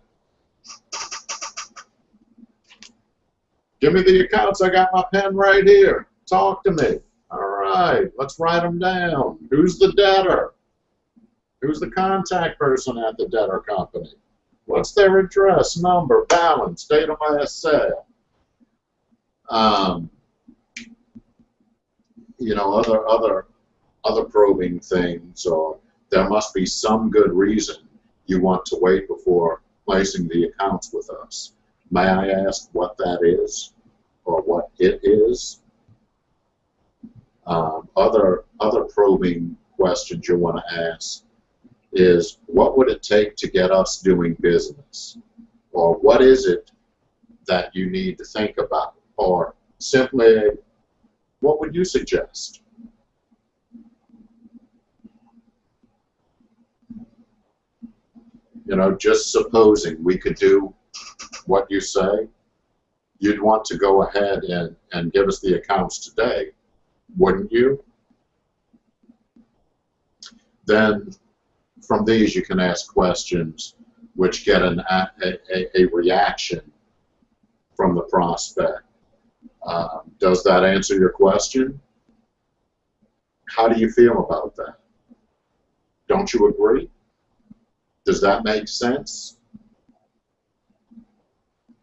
Give me the accounts. I got my pen right here. Talk to me. All right, let's write them down. Who's the debtor? Who's the contact person at the debtor company? What's their address, number, balance, date of last sale? Um, you know, other other other probing things, or there must be some good reason you want to wait before placing the accounts with us. May I ask what that is, or what it is? Um, other other probing questions you want to ask is what would it take to get us doing business? Or what is it that you need to think about? Or simply, what would you suggest? You know, just supposing we could do what you say, you'd want to go ahead and, and give us the accounts today, wouldn't you? Then from these you can ask questions which get an, a, a, a reaction from the prospect. Um, does that answer your question? How do you feel about that? Don't you agree? Does that make sense?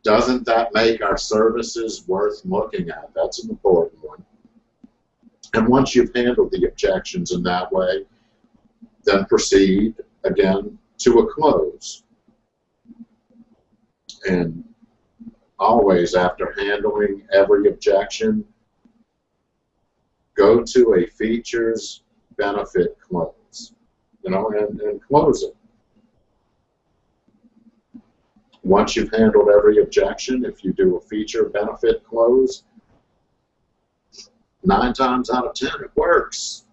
Doesn't that make our services worth looking at? That's an important one. And once you've handled the objections in that way, then proceed again to a close. And always, after handling every objection, go to a features benefit close, you know, and, and close it. Once you've handled every objection, if you do a feature benefit close, nine times out of ten it works.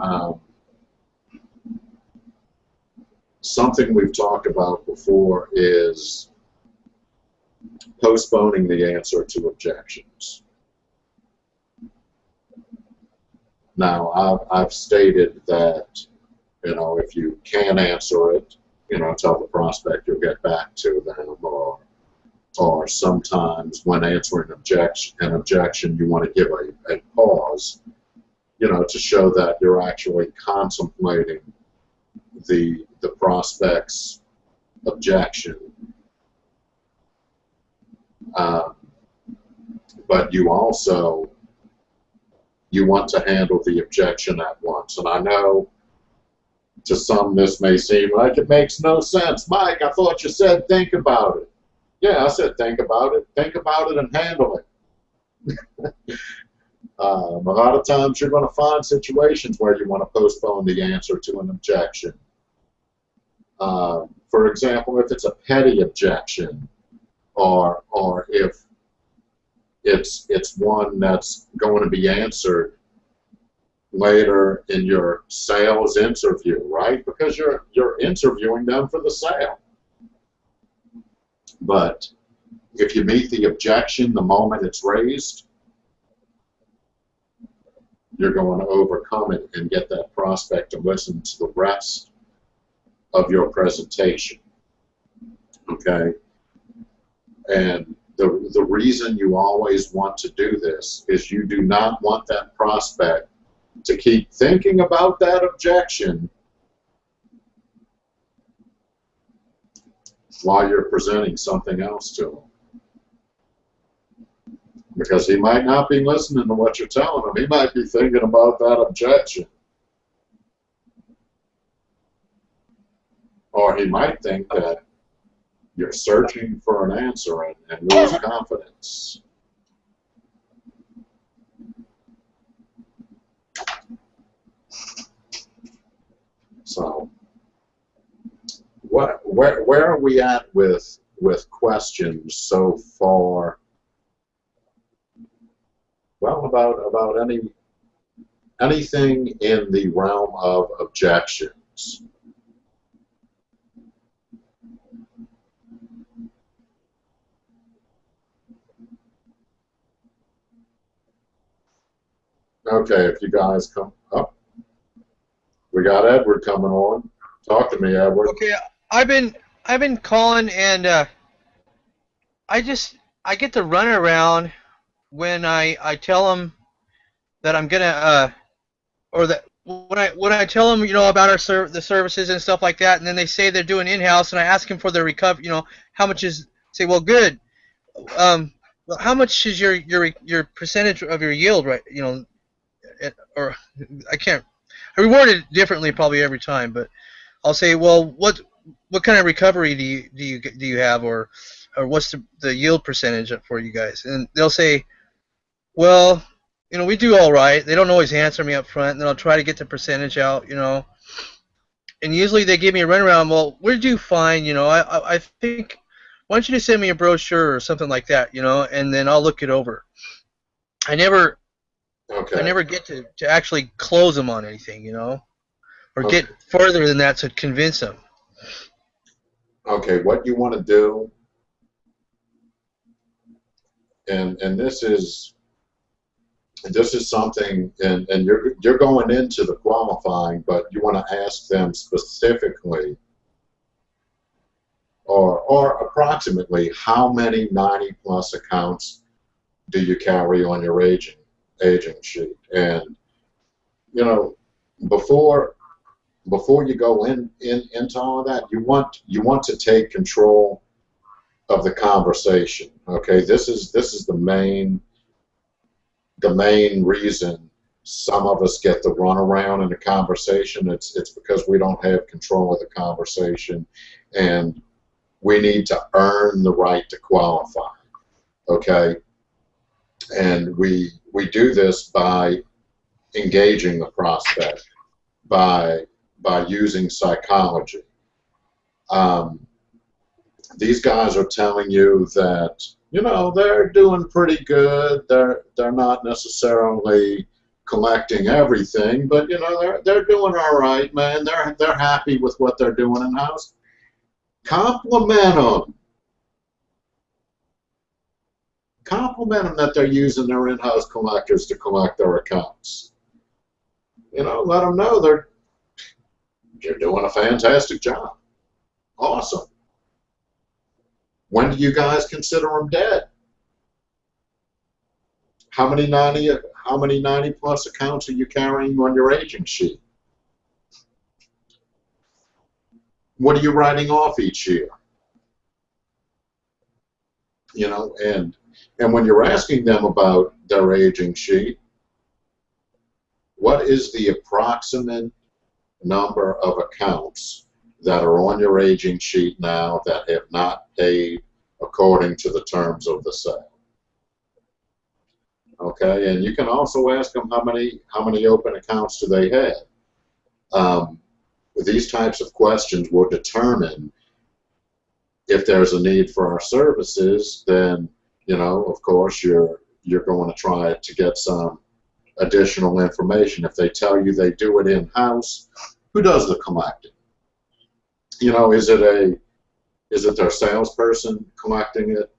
Um, something we've talked about before is postponing the answer to objections. Now, I've, I've stated that, you know, if you can't answer it, you know, tell the prospect you'll get back to them, or, or sometimes when answering objection, an objection, you want to give a, a pause you know, to show that you're actually contemplating the the prospect's objection. Um, but you also you want to handle the objection at once. And I know to some this may seem like it makes no sense. Mike, I thought you said think about it. Yeah, I said think about it. Think about it and handle it. Um, a lot of times you're going to find situations where you want to postpone the answer to an objection. Um, for example, if it's a petty objection, or or if it's it's one that's going to be answered later in your sales interview, right? Because you're you're interviewing them for the sale. But if you meet the objection the moment it's raised, you're going to overcome it and get that prospect to listen to the rest of your presentation. Okay? And the, the reason you always want to do this is you do not want that prospect to keep thinking about that objection while you're presenting something else to them because he might not be listening to what you're telling him. He might be thinking about that objection. Or he might think that you're searching for an answer and, and lose confidence. So, what, where, where are we at with with questions so far? Well, about about any anything in the realm of objections. Okay, if you guys come up. We got Edward coming on. Talk to me, Edward. Okay, I've been I've been calling and uh, I just I get the runaround when I I tell them that I'm gonna uh, or that when I when I tell them you know about our ser- the services and stuff like that, and then they say they're doing in-house, and I ask them for their recovery, you know, how much is say well good, um, how much is your your your percentage of your yield right, you know, or I can't I reward it differently probably every time, but I'll say, well, what what kind of recovery do you do you do you have, or or what's the, the yield percentage for you guys? And they'll say, well, you know, we do all right. They don't always answer me up front, and then I'll try to get the percentage out, you know. And usually they give me a runaround. Well, did you find, you know? I I, I think why don't you just send me a brochure or something like that, you know, and then I'll look it over. I never Okay. I never get to, to actually close them on anything, you know, or Okay. get further than that to convince them. Okay, what you want to do, and and this is this is something, and and you're you're going into the qualifying, but you want to ask them specifically, or or approximately, how many 90 plus accounts do you carry on your aging aging sheet, and you know before before you go in, in into all of that, you want you want to take control of the conversation. Okay, this is this is the main the main reason some of us get the runaround in the conversation. It's it's because we don't have control of the conversation, and we need to earn the right to qualify. Okay, and we we do this by engaging the prospect by by using psychology. Um, these guys are telling you that you know they're doing pretty good. They're they're not necessarily collecting everything, but you know they're they're doing all right, man. They're they're happy with what they're doing in house. Compliment them. Compliment them that they're using their in-house collectors to collect their accounts. You know, let them know they're you're doing a fantastic job. Awesome. When do you guys consider them dead? How many 90, how many 90 plus accounts are you carrying on your aging sheet? What are you writing off each year? You know, and and when you're asking them about their aging sheet, what is the approximate number of accounts that are on your aging sheet now that have not paid according to the terms of the sale. Okay, and you can also ask them how many how many open accounts do they have. Um, these types of questions will determine if there's a need for our services. Then you know, of course, you're you're going to try to get some additional information. If they tell you they do it in-house, who does the collecting? You know, is it a is it their salesperson collecting it?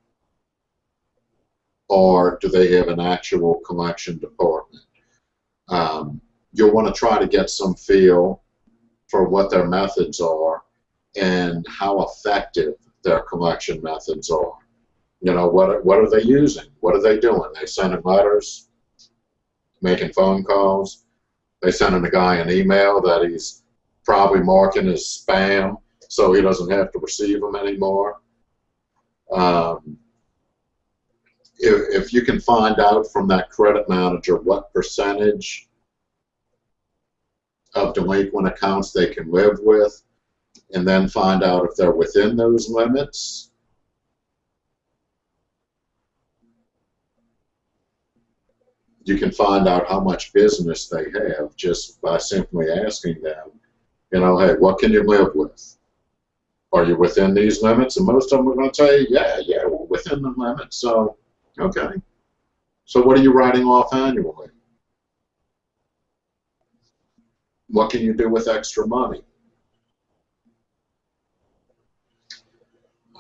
Or do they have an actual collection department? Um, you'll want to try to get some feel for what their methods are and how effective their collection methods are. You know, what are, what are they using? What are they doing? They sending letters, making phone calls. They sending a guy an email that he's probably marking as spam so he doesn't have to receive them anymore. Um, if, if you can find out from that credit manager what percentage of delinquent accounts they can live with, and then find out if they're within those limits, you can find out how much business they have just by simply asking them, you know, hey, what can you live with? Are you within these limits? And most of them are going to tell you, yeah, yeah, we're within the limits. So, okay. So what are you writing off annually? What can you do with extra money?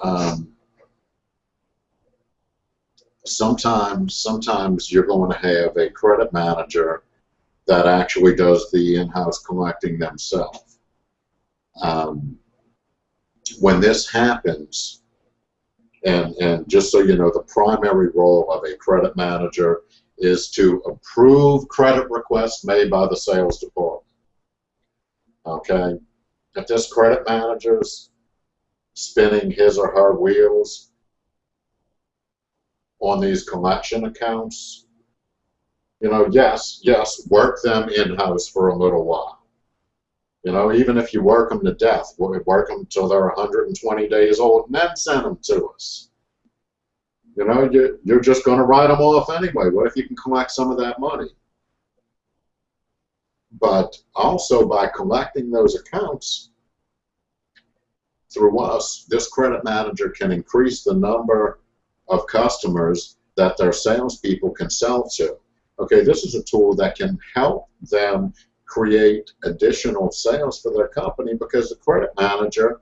Um, sometimes, sometimes you're going to have a credit manager that actually does the in-house collecting themselves. Um, when this happens, and, and just so you know, the primary role of a credit manager is to approve credit requests made by the sales department. Okay? If this credit manager's spinning his or her wheels on these collection accounts, you know, yes, yes, work them in-house for a little while. You know, even if you work them to death, work them till they're 120 days old and then send them to us. You know, you, you're just going to write them off anyway. What if you can collect some of that money? But also by collecting those accounts through us, this credit manager can increase the number of customers that their salespeople can sell to. Okay, this is a tool that can help them create additional sales for their company because the credit manager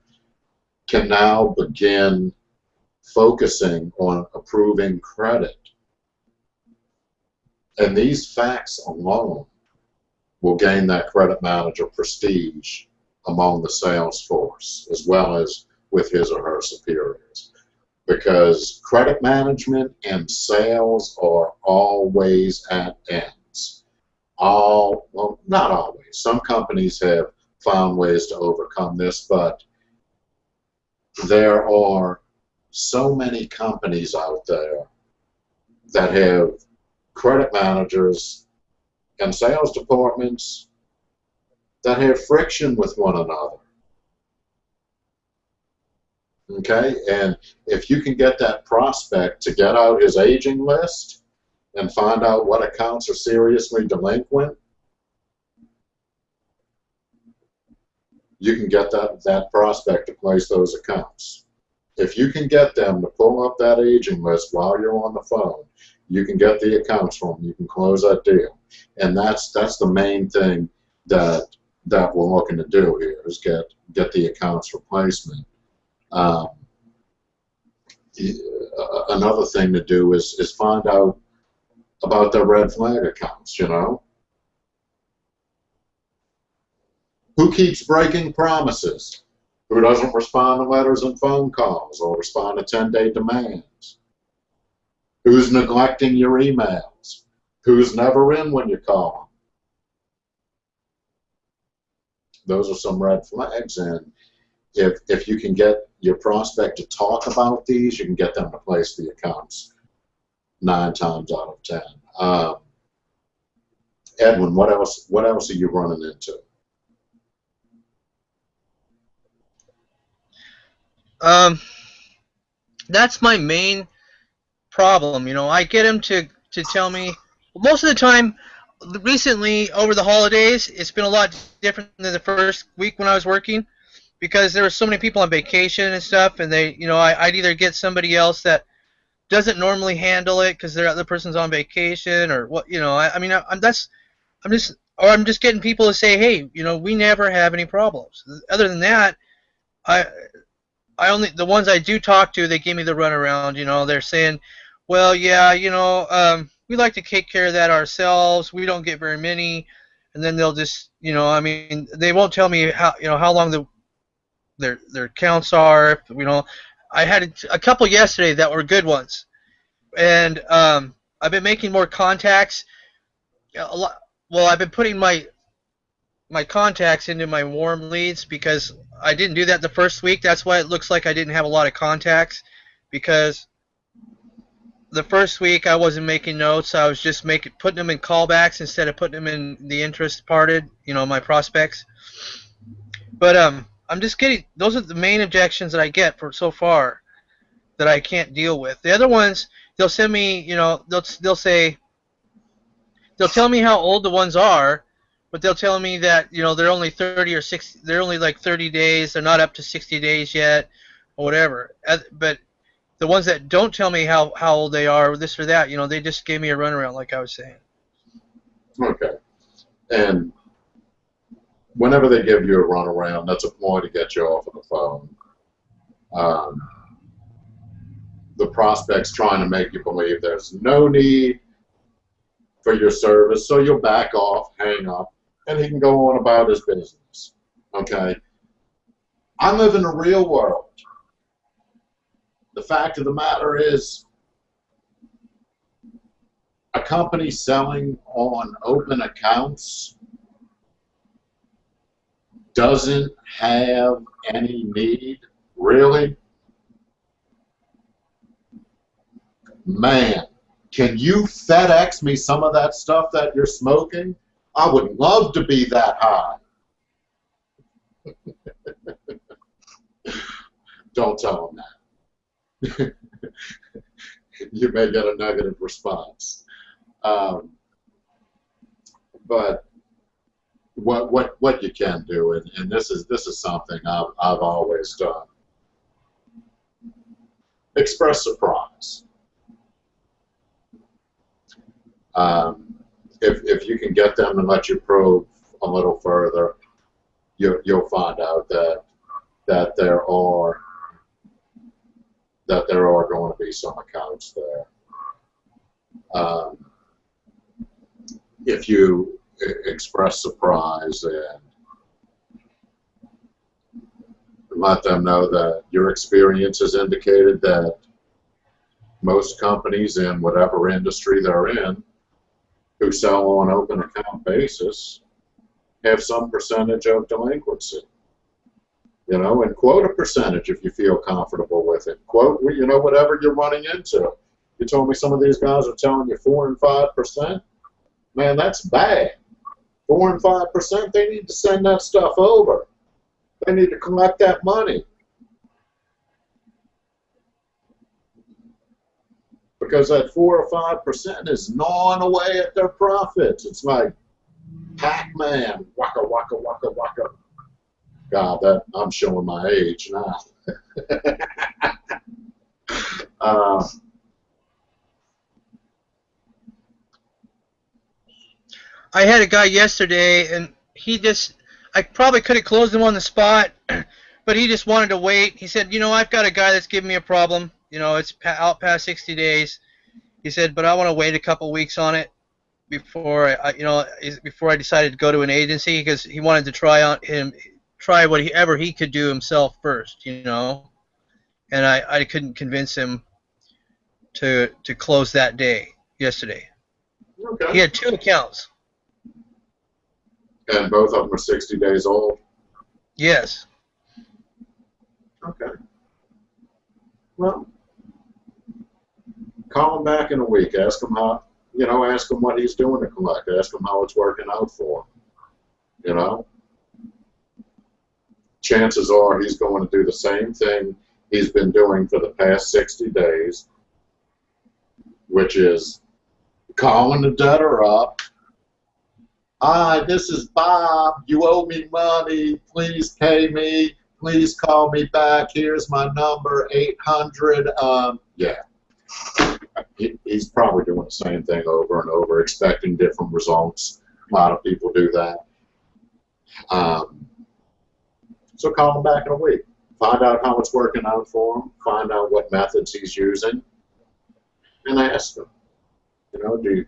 can now begin focusing on approving credit. And these facts alone will gain that credit manager prestige among the sales force as well as with his or her superiors. Because credit management and sales are always at ends all, well, not always. Some companies have found ways to overcome this, but there are so many companies out there that have credit managers and sales departments that have friction with one another. Okay, and if you can get that prospect to get out his aging list, and find out what accounts are seriously delinquent, you can get that, that prospect to place those accounts. If you can get them to pull up that aging list while you're on the phone, you can get the accounts from them. You can close that deal. And that's that's the main thing that that we're looking to do here is get get the accounts replacement. Um, another thing to do is is find out about their red flag accounts, you know? Who keeps breaking promises? Who doesn't respond to letters and phone calls or respond to 10-day demands? Who's neglecting your emails? Who's never in when you call them? Those are some red flags, and if, if you can get your prospect to talk about these, you can get them to place the accounts nine times out of ten. Uh, Edwin, what else? What else are you running into? Um, that's my main problem. You know, I get him to to tell me most of the time. Recently, over the holidays, it's been a lot different than the first week when I was working because there were so many people on vacation and stuff, and they, you know, I, I'd either get somebody else that doesn't normally handle it because the other person's on vacation or what you know I, I mean I, am that's I'm just or I'm just getting people to say hey you know we never have any problems. Other than that I I only the ones I do talk to they give me the runaround you know they're saying well yeah you know um, we like to take care of that ourselves. We don't get very many. And then they'll just you know I mean they won't tell me how you know how long the their their counts are you know I had a couple yesterday that were good ones, and um, I've been making more contacts. A lot, well, I've been putting my my contacts into my warm leads because I didn't do that the first week. That's why it looks like I didn't have a lot of contacts because the first week I wasn't making notes. I was just making putting them in callbacks instead of putting them in the interest parted. You know, my prospects. But um, I'm just getting those are the main objections that I get for so far that I can't deal with. The other ones they'll send me, you know, they'll they'll say they'll tell me how old the ones are, but they'll tell me that you know they're only 30 or 60, they're only like 30 days, they're not up to 60 days yet, or whatever. But the ones that don't tell me how how old they are, this or that, you know, they just gave me a runaround, like I was saying. Okay. And whenever they give you a runaround, that's a ploy to get you off of the phone. Um, the prospect's trying to make you believe there's no need for your service, so you'll back off, hang up, and he can go on about his business. Okay? I live in the real world. The fact of the matter is, a company selling on open accounts doesn't have any need, really? Man, can you FedEx me some of that stuff that you're smoking? I would love to be that high. Don't tell them that. you may get a negative response. Um, but what what what you can do, and, and this is this is something I've I've always done. Express surprise. Um, if if you can get them to let you probe a little further, you you'll find out that that there are that there are going to be some accounts there. Um, if you express surprise and let them know that your experience has indicated that most companies in whatever industry they're in who sell on open account basis have some percentage of delinquency. You know, and quote a percentage if you feel comfortable with it. Quote, you know, whatever you're running into. You told me some of these guys are telling you four and five percent. Man, that's bad. Four and five percent. They need to send that stuff over. They need to collect that money. Because that four or five percent is gnawing away at their profits. It's like Pac-Man, waka waka waka waka. God, that I'm showing my age now. uh, I had a guy yesterday, and he just, I probably could have closed him on the spot, but he just wanted to wait. He said, you know, I've got a guy that's giving me a problem. You know, it's pa- out past 60 days. He said, but I want to wait a couple weeks on it before I, you know, before I decided to go to an agency because he wanted to try on him, try whatever he could do himself first. You know, and I, I couldn't convince him to to close that day yesterday. He had two accounts. And both of them are 60 days old. Yes. Okay. Well, call him back in a week. Ask him how, you know, ask him what he's doing to collect. Ask him how it's working out for him. You know? Chances are he's going to do the same thing he's been doing for the past 60 days, which is calling the debtor up. Hi, this is Bob. You owe me money. Please pay me please call me back. Here's my number, 800. Um, yeah. He, he's probably doing the same thing over and over, expecting different results. A lot of people do that. Um, so call him back in a week. Find out how it's working out for him. Find out what methods he's using, and ask him. You know, do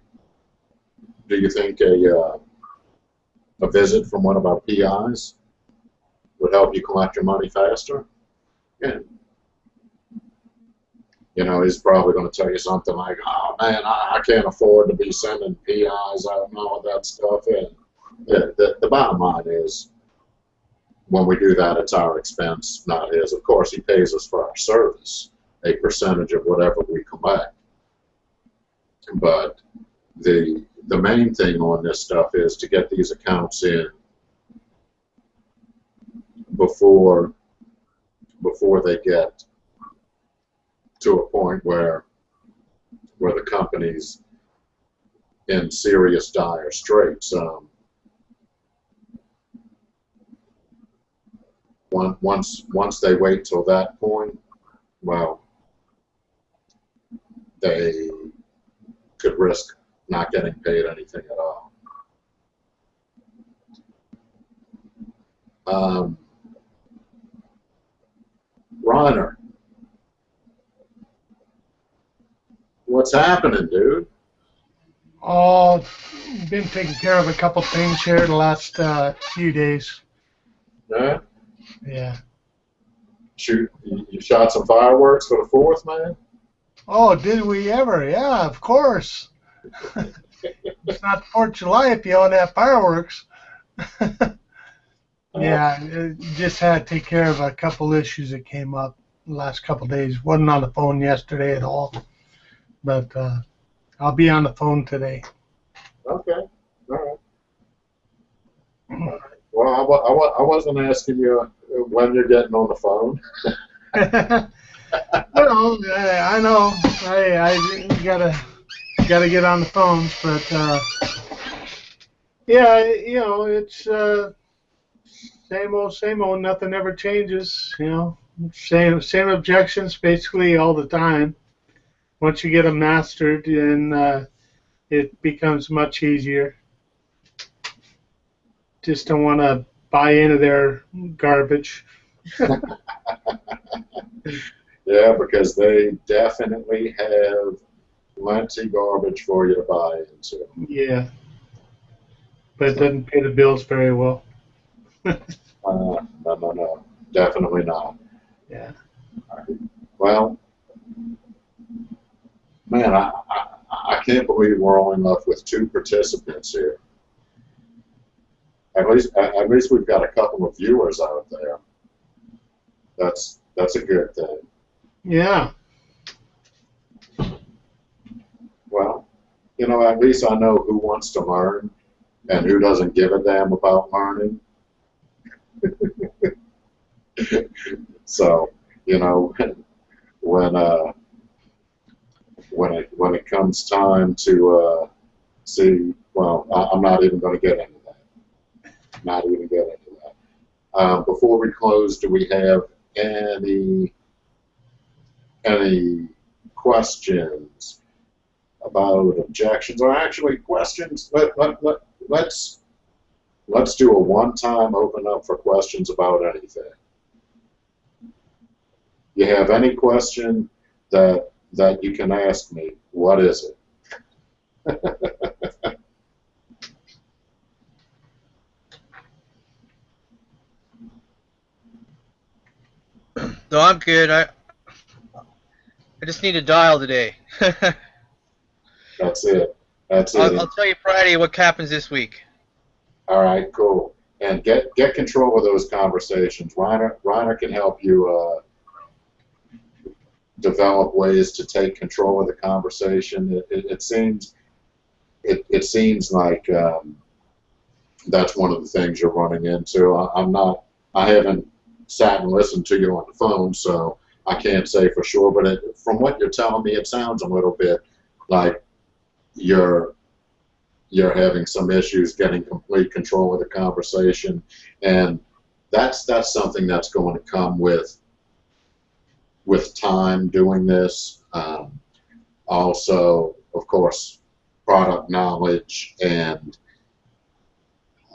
do you think a uh, a visit from one of our PIs would help you collect your money faster. And, You know, he's probably going to tell you something like, "Oh man, I, I can't afford to be sending PIs out and all of that stuff." And the, the the bottom line is, when we do that, it's our expense, not his. Of course, he pays us for our service, a percentage of whatever we collect. But the the main thing on this stuff is to get these accounts in before before they get to a point where where the company's in serious dire straits. Um, once once they wait till that point, well, they could risk not getting paid anything at all. Um, Reiner, what's happening, dude? Oh, been taking care of a couple things here the last uh, few days. Yeah? Yeah. Shoot, you, you shot some fireworks for the fourth, man? Oh, did we ever? Yeah, of course. It's not Fourth of July if you don't have fireworks. yeah, it just had to take care of a couple issues that came up the last couple days. wasn't on the phone yesterday at all, but uh, I'll be on the phone today. Okay, all right. All right. Well, I, wa- I, wa- I wasn't asking you when you're getting on the phone. well, I, I know I, I gotta gotta get on the phones, but uh, yeah, you know it's uh, same old, same old. Nothing ever changes. You know, same same objections basically all the time. Once you get them mastered, then uh, it becomes much easier. Just don't want to buy into their garbage. Yeah, because they definitely have plenty garbage for you to buy into. Yeah. But it doesn't pay the bills very well. Uh, no, no, no, definitely not. Yeah. Well, man, I, I, I can't believe we're only left with two participants here. At least, at, at least we've got a couple of viewers out there. That's that's a good thing. Yeah. Well, you know, at least I know who wants to learn and who doesn't give a damn about learning. so, you know, when uh, when it when it comes time to uh, see, well, I, I'm not even going to get into that. Not even get into that. Um, before we close, do we have any any questions about objections or actually questions? Let, let, let, let's let's do a one-time open up for questions about anything. You have any question that that you can ask me? What is it? No, I'm good. I I just need a dial today. That's it. That's it. I'll, I'll tell you Friday what happens this week. All right, cool. And get get control of those conversations. Reiner, Reiner can help you uh, develop ways to take control of the conversation. It, it, it seems it, it seems like um, that's one of the things you're running into. I, I'm not. I haven't sat and listened to you on the phone, so I can't say for sure. But it, from what you're telling me, it sounds a little bit like you're you're having some issues getting complete control of the conversation, and that's that's something that's going to come with with time doing this. Um, also, of course, product knowledge and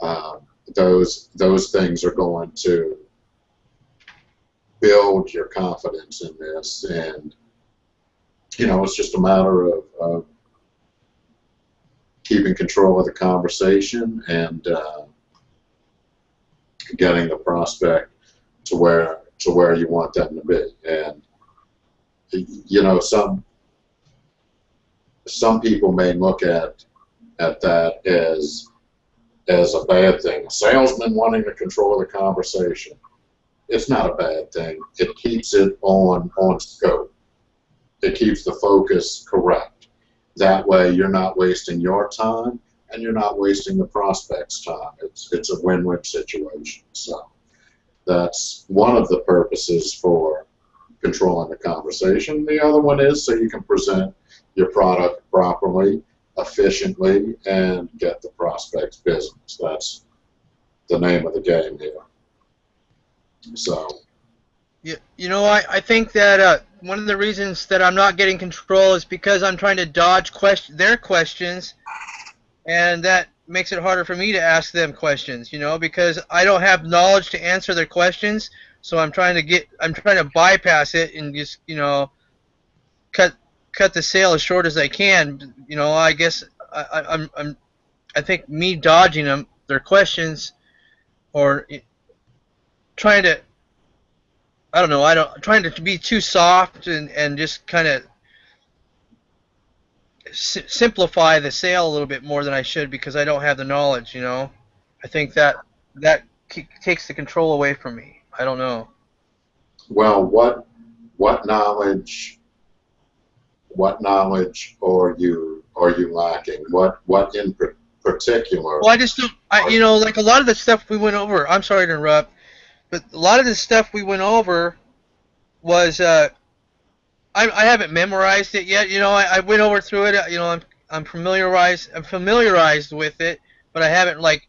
um, those those things are going to build your confidence in this, and you know it's just a matter of, of keeping control of the conversation and uh, getting the prospect to where to where you want them to be. And you know, some some people may look at at that as as a bad thing. A salesman wanting to control the conversation. It's not a bad thing. It keeps it on on scope. It keeps the focus correct. That way, you're not wasting your time, and you're not wasting the prospect's time. It's it's a win-win situation. So that's one of the purposes for controlling the conversation. The other one is so you can present your product properly efficiently and get the prospect's business. That's the name of the game here. So, You, you know, I, I think that uh, one of the reasons that I'm not getting control is because I'm trying to dodge their questions, and that makes it harder for me to ask them questions. You know, because I don't have knowledge to answer their questions, so I'm trying to get I'm trying to bypass it and just you know cut cut the sale as short as I can. You know, I guess I, I'm I'm I think me dodging them their questions or trying to I don't know. I don't trying to be too soft and and just kind of s- simplify the sale a little bit more than I should because I don't have the knowledge. You know, I think that that takes the control away from me. I don't know. well, what what knowledge what knowledge are you are you lacking? What what in particular? Well, I just don't. I you know like a lot of the stuff we went over. I'm sorry to interrupt, but a lot of the stuff we went over was uh, I I haven't memorized it yet. You know, I, I went over through it. uh, You know, I'm I'm familiarized I'm familiarized with it, but I haven't like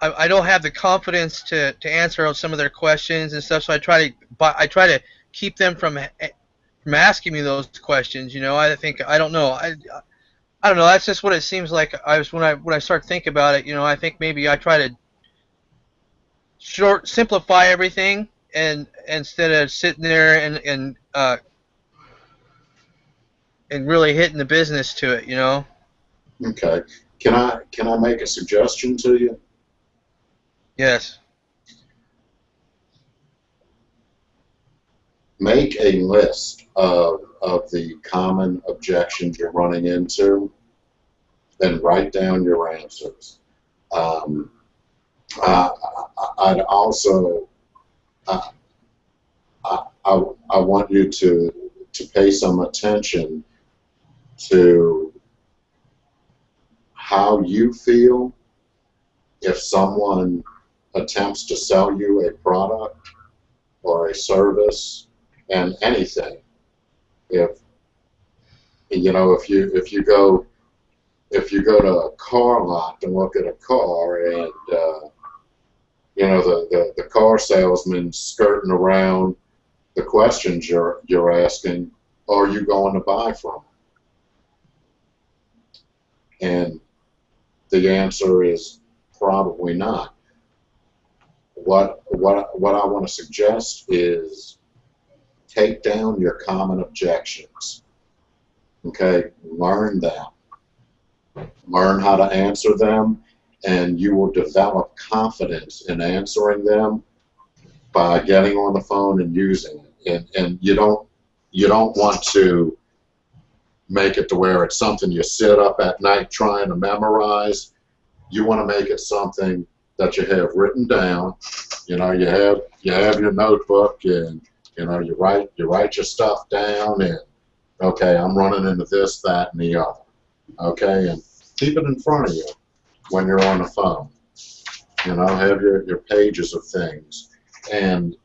I, I don't have the confidence to, to answer some of their questions and stuff. So I try to I try to keep them from from asking me those questions. You know, I think I don't know. I I don't know. That's just what it seems like. I was when I when I start thinking about it. You know, I think maybe I try to short simplify everything and instead of sitting there and and uh, and really hitting the business to it. You know. Okay. Can I can I make a suggestion to you? Yes. Make a list of of the common objections you're running into, then write down your answers. Um, I- I'd also I, I, I I want you to to pay some attention to how you feel if someone attempts to sell you a product or a service and anything. If you know, if you if you go if you go to a car lot and look at a car and uh, you know the, the, the car salesman skirting around the questions you're you're asking, are you going to buy from? And the answer is probably not. What what what I want to suggest is take down your common objections. Okay, learn them. Learn how to answer them, and you will develop confidence in answering them by getting on the phone and using it. And and you don't you don't want to make it to where it's something you sit up at night trying to memorize. You want to make it something that you have written down. You know, you have you have your notebook and you know you write you write your stuff down and okay, I'm running into this, that, and the other. Okay, and keep it in front of you when you're on the phone. You know, have your, your pages of things and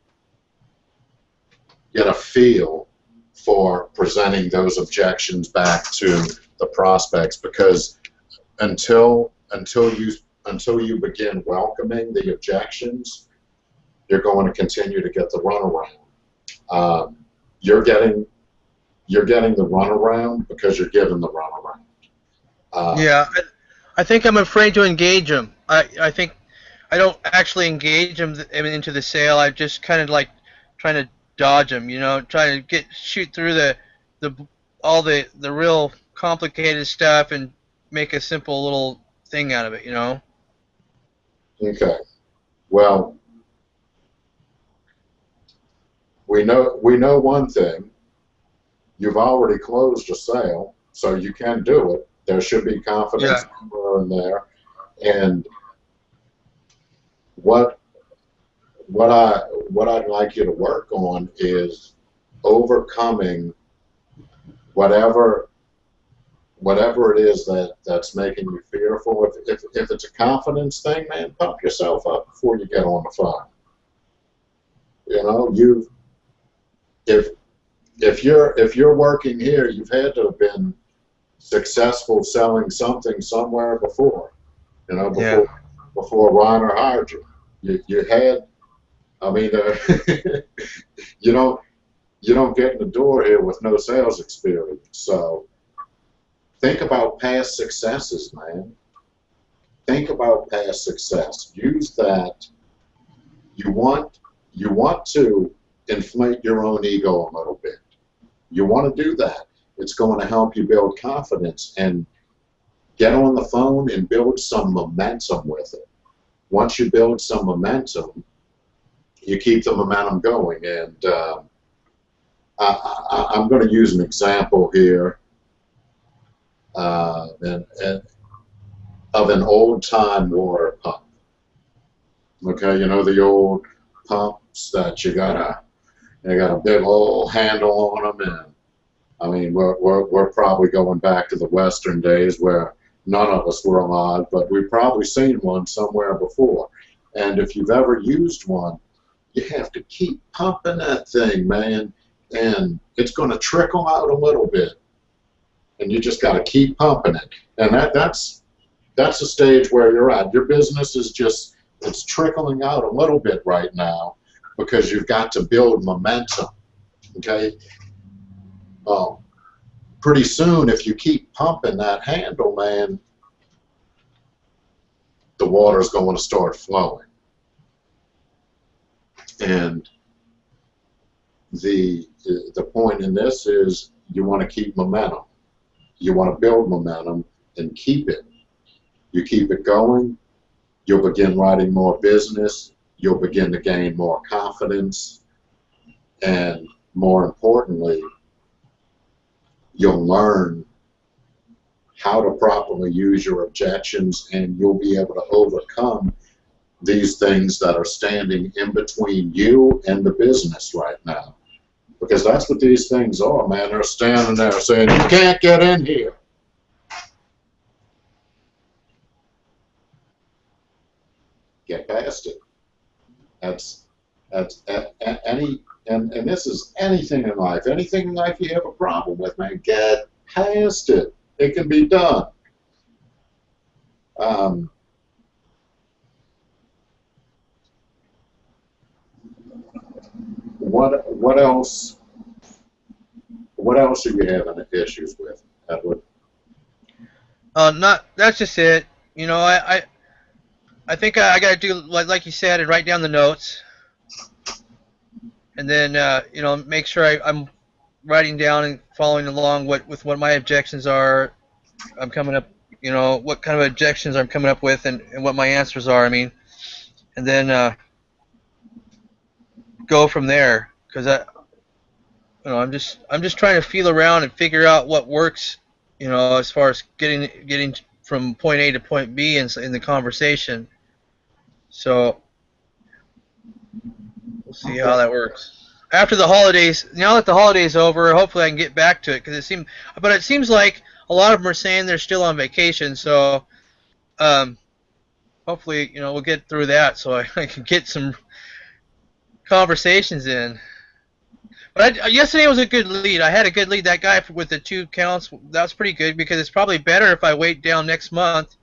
get a feel for presenting those objections back to the prospects because until until you until you begin welcoming the objections, you're going to continue to get the runaround. Um, you're getting you're getting the runaround because you're given the runaround. Uh, Yeah, I, think I'm afraid to engage them. I, I think I don't actually engage them into the sale. I just kind of like trying to dodge them, you know, trying to get shoot through the the all the the real complicated stuff and make a simple little thing out of it, you know. Okay. Well, we know we know one thing. You've already closed a sale, so you can do it. There should be confidence somewhere in there. And what what I what I'd like you to work on is overcoming whatever whatever it is that that's making you fearful. If, if, if it's a confidence thing, man, pump yourself up before you get on the phone. You know, you if if you're if you're working here, you've had to have been successful selling something somewhere before. You know, before Yeah. before Reiner hired you. You you had, I mean, uh, you don't you don't get in the door here with no sales experience. So think about past successes, man. Think about past success. Use that. You want you want to inflate your own ego a little bit. You want to do that. It's going to help you build confidence and get on the phone and build some momentum with it. Once you build some momentum, you keep the momentum going. And uh, I, I'm going to use an example here uh, and, and of an old time water pump. Okay, you know the old pumps that you got a they got a big old handle on them, and I mean we're, we're we're probably going back to the Western days where none of us were alive, but we've probably seen one somewhere before. And if you've ever used one, you have to keep pumping that thing, man, and it's going to trickle out a little bit, and you just got to keep pumping it. And that that's that's the stage where you're at. Your business is just it's trickling out a little bit right now because you've got to build momentum. Okay. Um, pretty soon, if you keep pumping that handle, man, the water's going to start flowing. And the the point in this is you want to keep momentum. You want to build momentum and keep it. You keep it going, you'll begin writing more business, you'll begin to gain more confidence, and more importantly, you'll learn how to properly use your objections and you'll be able to overcome these things that are standing in between you and the business right now. Because that's what these things are, man. They're standing there saying, you can't get in here. Get past it. That's that's a, a, any and, and this is anything in life. Anything in life you have a problem with, man, get past it. It can be done. Um, what what else? What else are you having issues with, Edward? Uh, not that's just it. You know, I I, I think I, I got to do like like you said and write down the notes, and then uh, you know make sure I, I'm writing down and following along what with what my objections are. I'm coming up, you know, what kind of objections I'm coming up with and, and what my answers are. I mean, and then uh, go from there because I, you know, I'm just I'm just trying to feel around and figure out what works you know, as far as getting getting from point A to point B in, in the conversation. So we'll see how that works. After the holidays, now that the holidays over, hopefully I can get back to it because it seems, but it seems like a lot of them are saying they're still on vacation. So um, hopefully, you know, we'll get through that so I, I can get some conversations in. But I, yesterday was a good lead. I had a good lead. That guy with the two counts, that was pretty good because it's probably better if I wait down next month.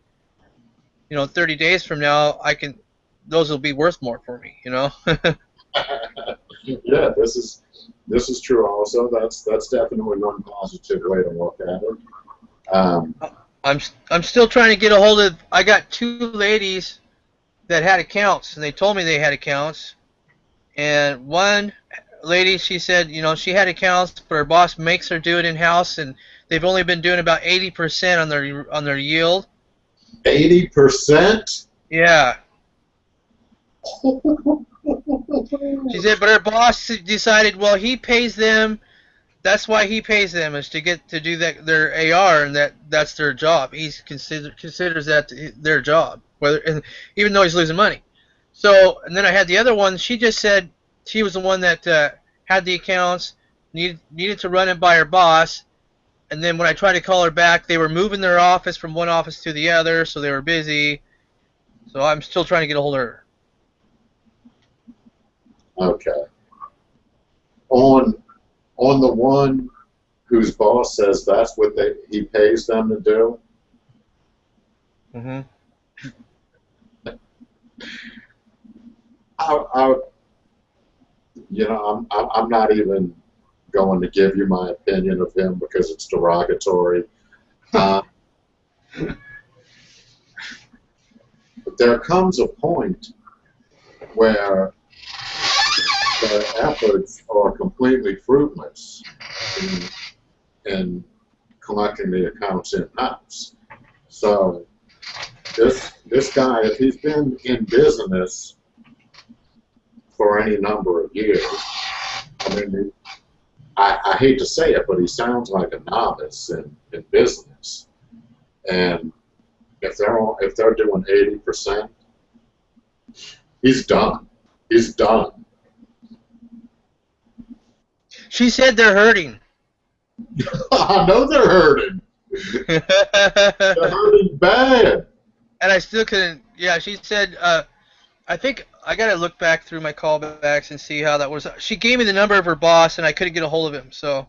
You know, 30 days from now, I can. Those will be worth more for me. You know. yeah, this is this is true. Also, that's that's definitely one positive way to look at it. Um, I'm I'm still trying to get a hold of. I got two ladies that had accounts, and they told me they had accounts, and one lady, she said, you know, she had accounts, but her boss makes her do it in house, and they've only been doing about 80% on their on their yield. Eighty percent. Yeah. She said, but her boss decided, well, he pays them. That's why he pays them is to get to do that their AR, and that that's their job. He consider, considers that their job, whether and even though he's losing money. So, and then I had the other one. She just said she was the one that uh, had the accounts, needed needed to run it by her boss, and then when I tried to call her back, they were moving their office from one office to the other, so they were busy. So I'm still trying to get a hold of her. Okay. On on the one whose boss says that's what they he pays them to do. hmm I, I, you know, I'm, I'm I'm not even going to give you my opinion of him because it's derogatory. Uh, but there comes a point where their efforts are completely fruitless in, in collecting the accounts in house. So this this guy, if he's been in business for any number of years, I mean, I, I hate to say it, but he sounds like a novice in, in business. And if they're all, if they're doing eighty percent, he's done. He's done. She said they're hurting. I know they're hurting. They're hurting bad. and I still couldn't. Yeah, she said. Uh, I think I gotta look back through my callbacks and see how that was. She gave me the number of her boss, and I couldn't get a hold of him. So,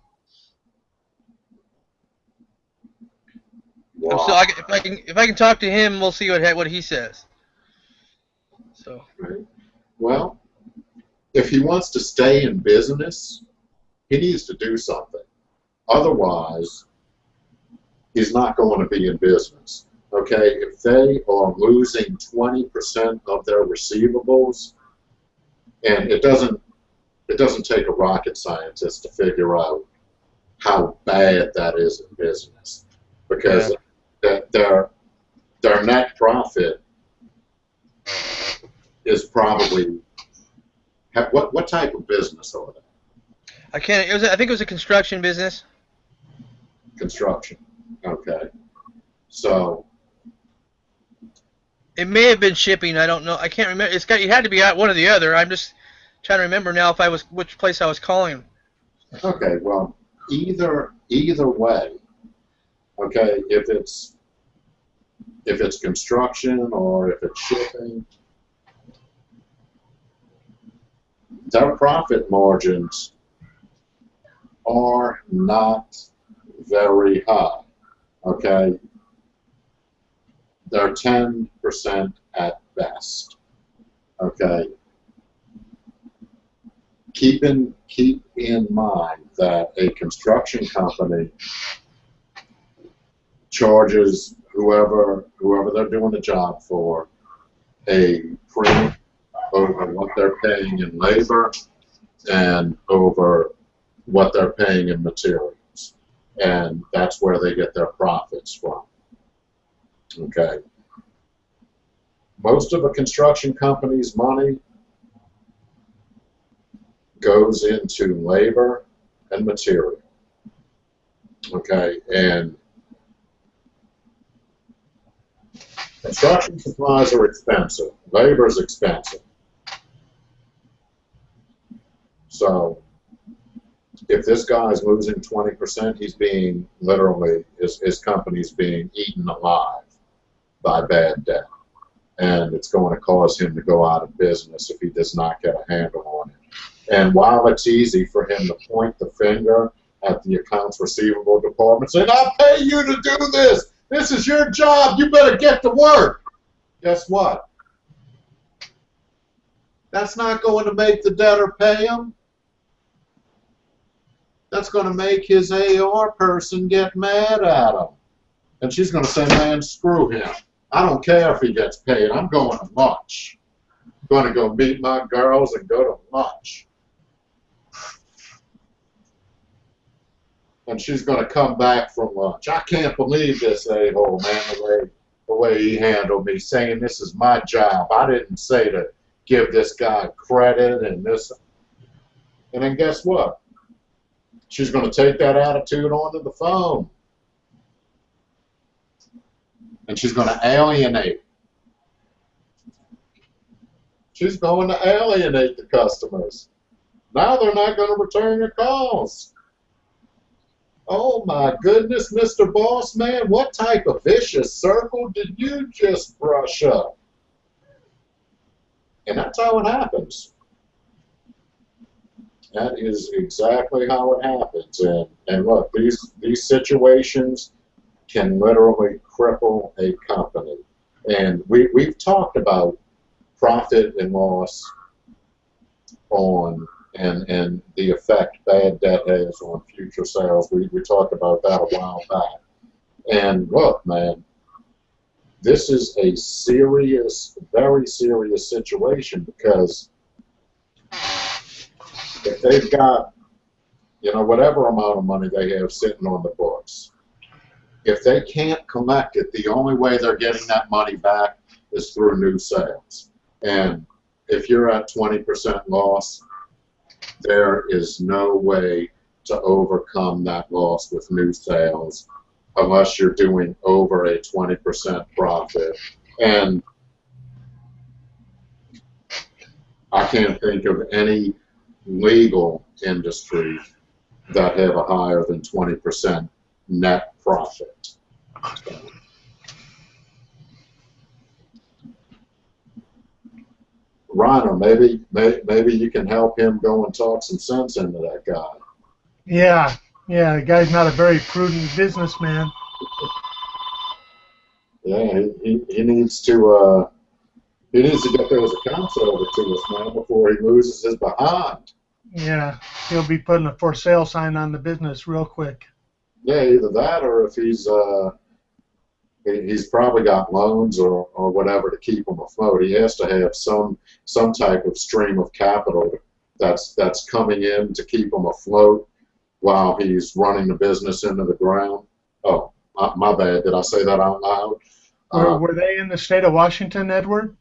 still, I, if I can, if I can talk to him, we'll see what he- what he says. So, Right. Well, if he wants to stay in business, he needs to do something. Otherwise, he's not going to be in business. Okay, if they are losing 20% of their receivables, and it doesn't it doesn't take a rocket scientist to figure out how bad that is in business because that their their net profit is probably ha- what what type of business are there? I can't. It was. I think it was a construction business. Construction. Okay. So It may have been shipping. I don't know. I can't remember. It's got. It had to be out one or the other. I'm just trying to remember now if I was which place I was calling. okay, well, either either way, okay, if it's if it's construction or if it's shipping, their profit margins are not very high. Okay, they're ten percent at best. Okay. Keep in keep in mind that a construction company charges whoever whoever they're doing the job for a premium over what they're paying in labor and over what they're paying in materials. And that's where they get their profits from. Okay. Most of a construction company's money goes into labor and material. Okay, and construction supplies are expensive. Labor is expensive. So, if this guy is losing 20%, he's being literally, his, his company's being eaten alive by bad debt. And it's going to cause him to go out of business if he does not get a handle on it. And while it's easy for him to point the finger at the accounts receivable department saying, I'll pay you to do this. This is your job. You better get to work. Guess what? That's not going to make the debtor pay him. That's going to make his AR person get mad at him. And she's going to say, man, screw him. I don't care if he gets paid. I'm going to lunch. I'm going to go meet my girls and go to lunch. and she's going to come back from lunch. I can't believe this a-hole, man, the way, the way he handled me, saying this is my job. I didn't say to give this guy credit and this. And then guess what? She's going to take that attitude onto the phone. And she's going to alienate. She's going to alienate the customers. Now they're not going to return your calls. Oh my goodness, Mr. Boss Man, what type of vicious circle did you just brush up? And that's how it happens. That is exactly how it happens. And and look, these these situations can literally cripple a company. And we we've talked about profit and loss on and and the effect bad debt has on future sales. We we talked about that a while back. And look, man, this is a serious, very serious situation because if they've got, you know, whatever amount of money they have sitting on the books, if they can't collect it, the only way they're getting that money back is through new sales. And if you're at 20% loss, there is no way to overcome that loss with new sales unless you're doing over a 20% profit. And I can't think of any legal industry that have a higher than 20% net profit. Rhino, maybe, may, maybe you can help him go and talk some sense into that guy. Yeah, yeah, the guy's not a very prudent businessman. Yeah, he, he, he needs to uh, he needs to get those accounts over to us, man, before he loses his behind. Yeah, he'll be putting a for sale sign on the business real quick. Yeah, either that or if he's uh, he's probably got loans or, or whatever to keep him afloat. He has to have some some type of stream of capital that's that's coming in to keep him afloat while he's running the business into the ground. Oh, my, my bad. Did I say that out loud? Were, Uh, were they in the state of Washington, Edward?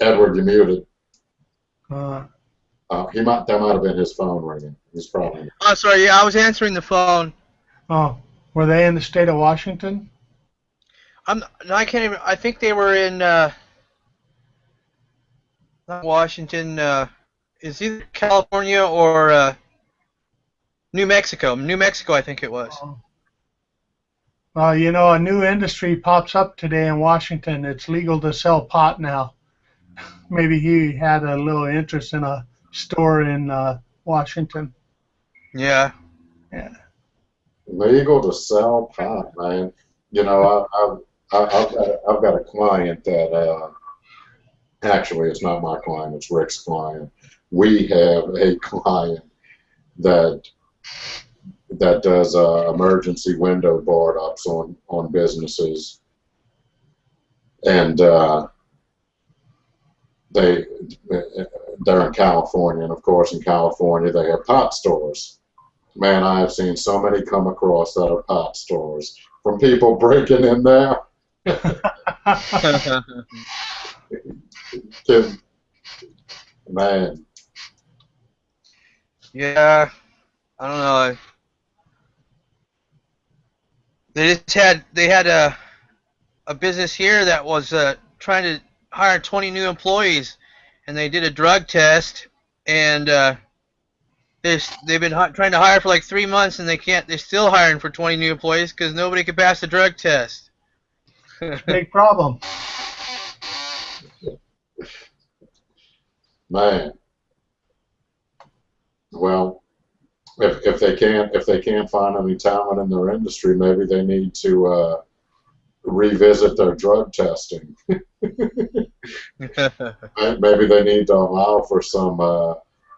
Edward, you muted. Uh, Uh, he might that might have been his phone ringing. He's probably Oh, sorry. Yeah, I was answering the phone. oh, were they in the state of Washington? I'm. No, I can't even. I think they were in. Uh, not Washington. Uh, is either California or uh, New Mexico. New Mexico, I think it was. Well, you know, a new industry pops up today in Washington. It's legal to sell pot now. Maybe he had a little interest in a store in uh, Washington. Yeah. Yeah. Legal to sell pot, man. You know, I, I, I, I've, got, I've got a client that, uh, actually, it's not my client, it's Rick's client. We have a client that that does uh, emergency window board ups on on businesses, and uh, they they're in California, and of course, in California, they have pot stores. Man, I have seen so many come across that are pot stores from people breaking in there. Man, yeah. I don't know. They just had they had a a business here that was uh, trying to hire 20 new employees, and they did a drug test, and uh, they they've been trying to hire for like three months, and they can't. They're still hiring for 20 new employees because nobody could pass the drug test. Big problem. man. Well, if if they can't if they can't find any talent in their industry, maybe they need to uh, revisit their drug testing. Maybe they need to allow for some uh,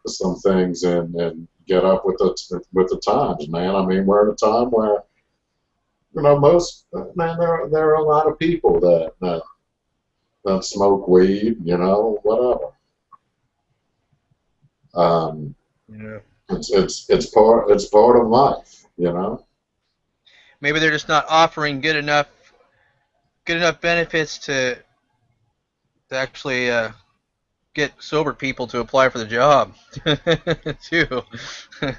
some things and, and get up with the with the times, man. I mean, we're in a time where you know most man there there are a lot of people that that, that smoke weed, you know, whatever. Um, yeah. it's it's it's part it's part of life, you know. Maybe they're just not offering good enough good enough benefits to to actually uh, get sober people to apply for the job too.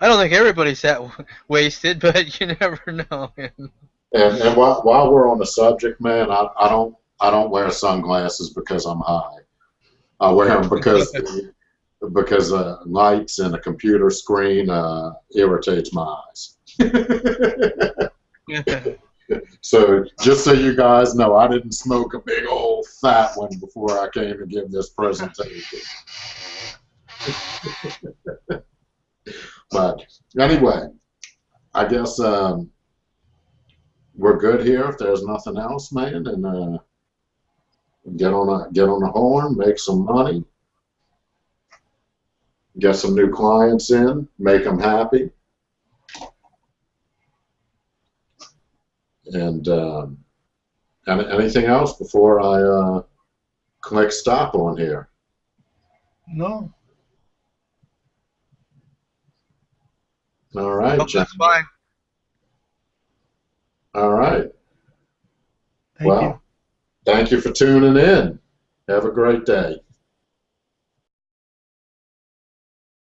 I don't think everybody's that w- wasted, but you never know. And and while, while we're on the subject, man, I, I don't I don't wear sunglasses because I'm high. I wear them because because uh, lights and a computer screen uh, irritates my eyes. So just so you guys know, I didn't smoke a big old fat one before I came to give this presentation. but anyway, I guess um, we're good here. If there's nothing else, man, and uh, get on a get on the horn, make some money, get some new clients in, make them happy, and um, any, anything else before I uh, click stop on here? No. All right, Nope, John. that's fine. All right. Thank well, you. thank you for tuning in. Have a great day.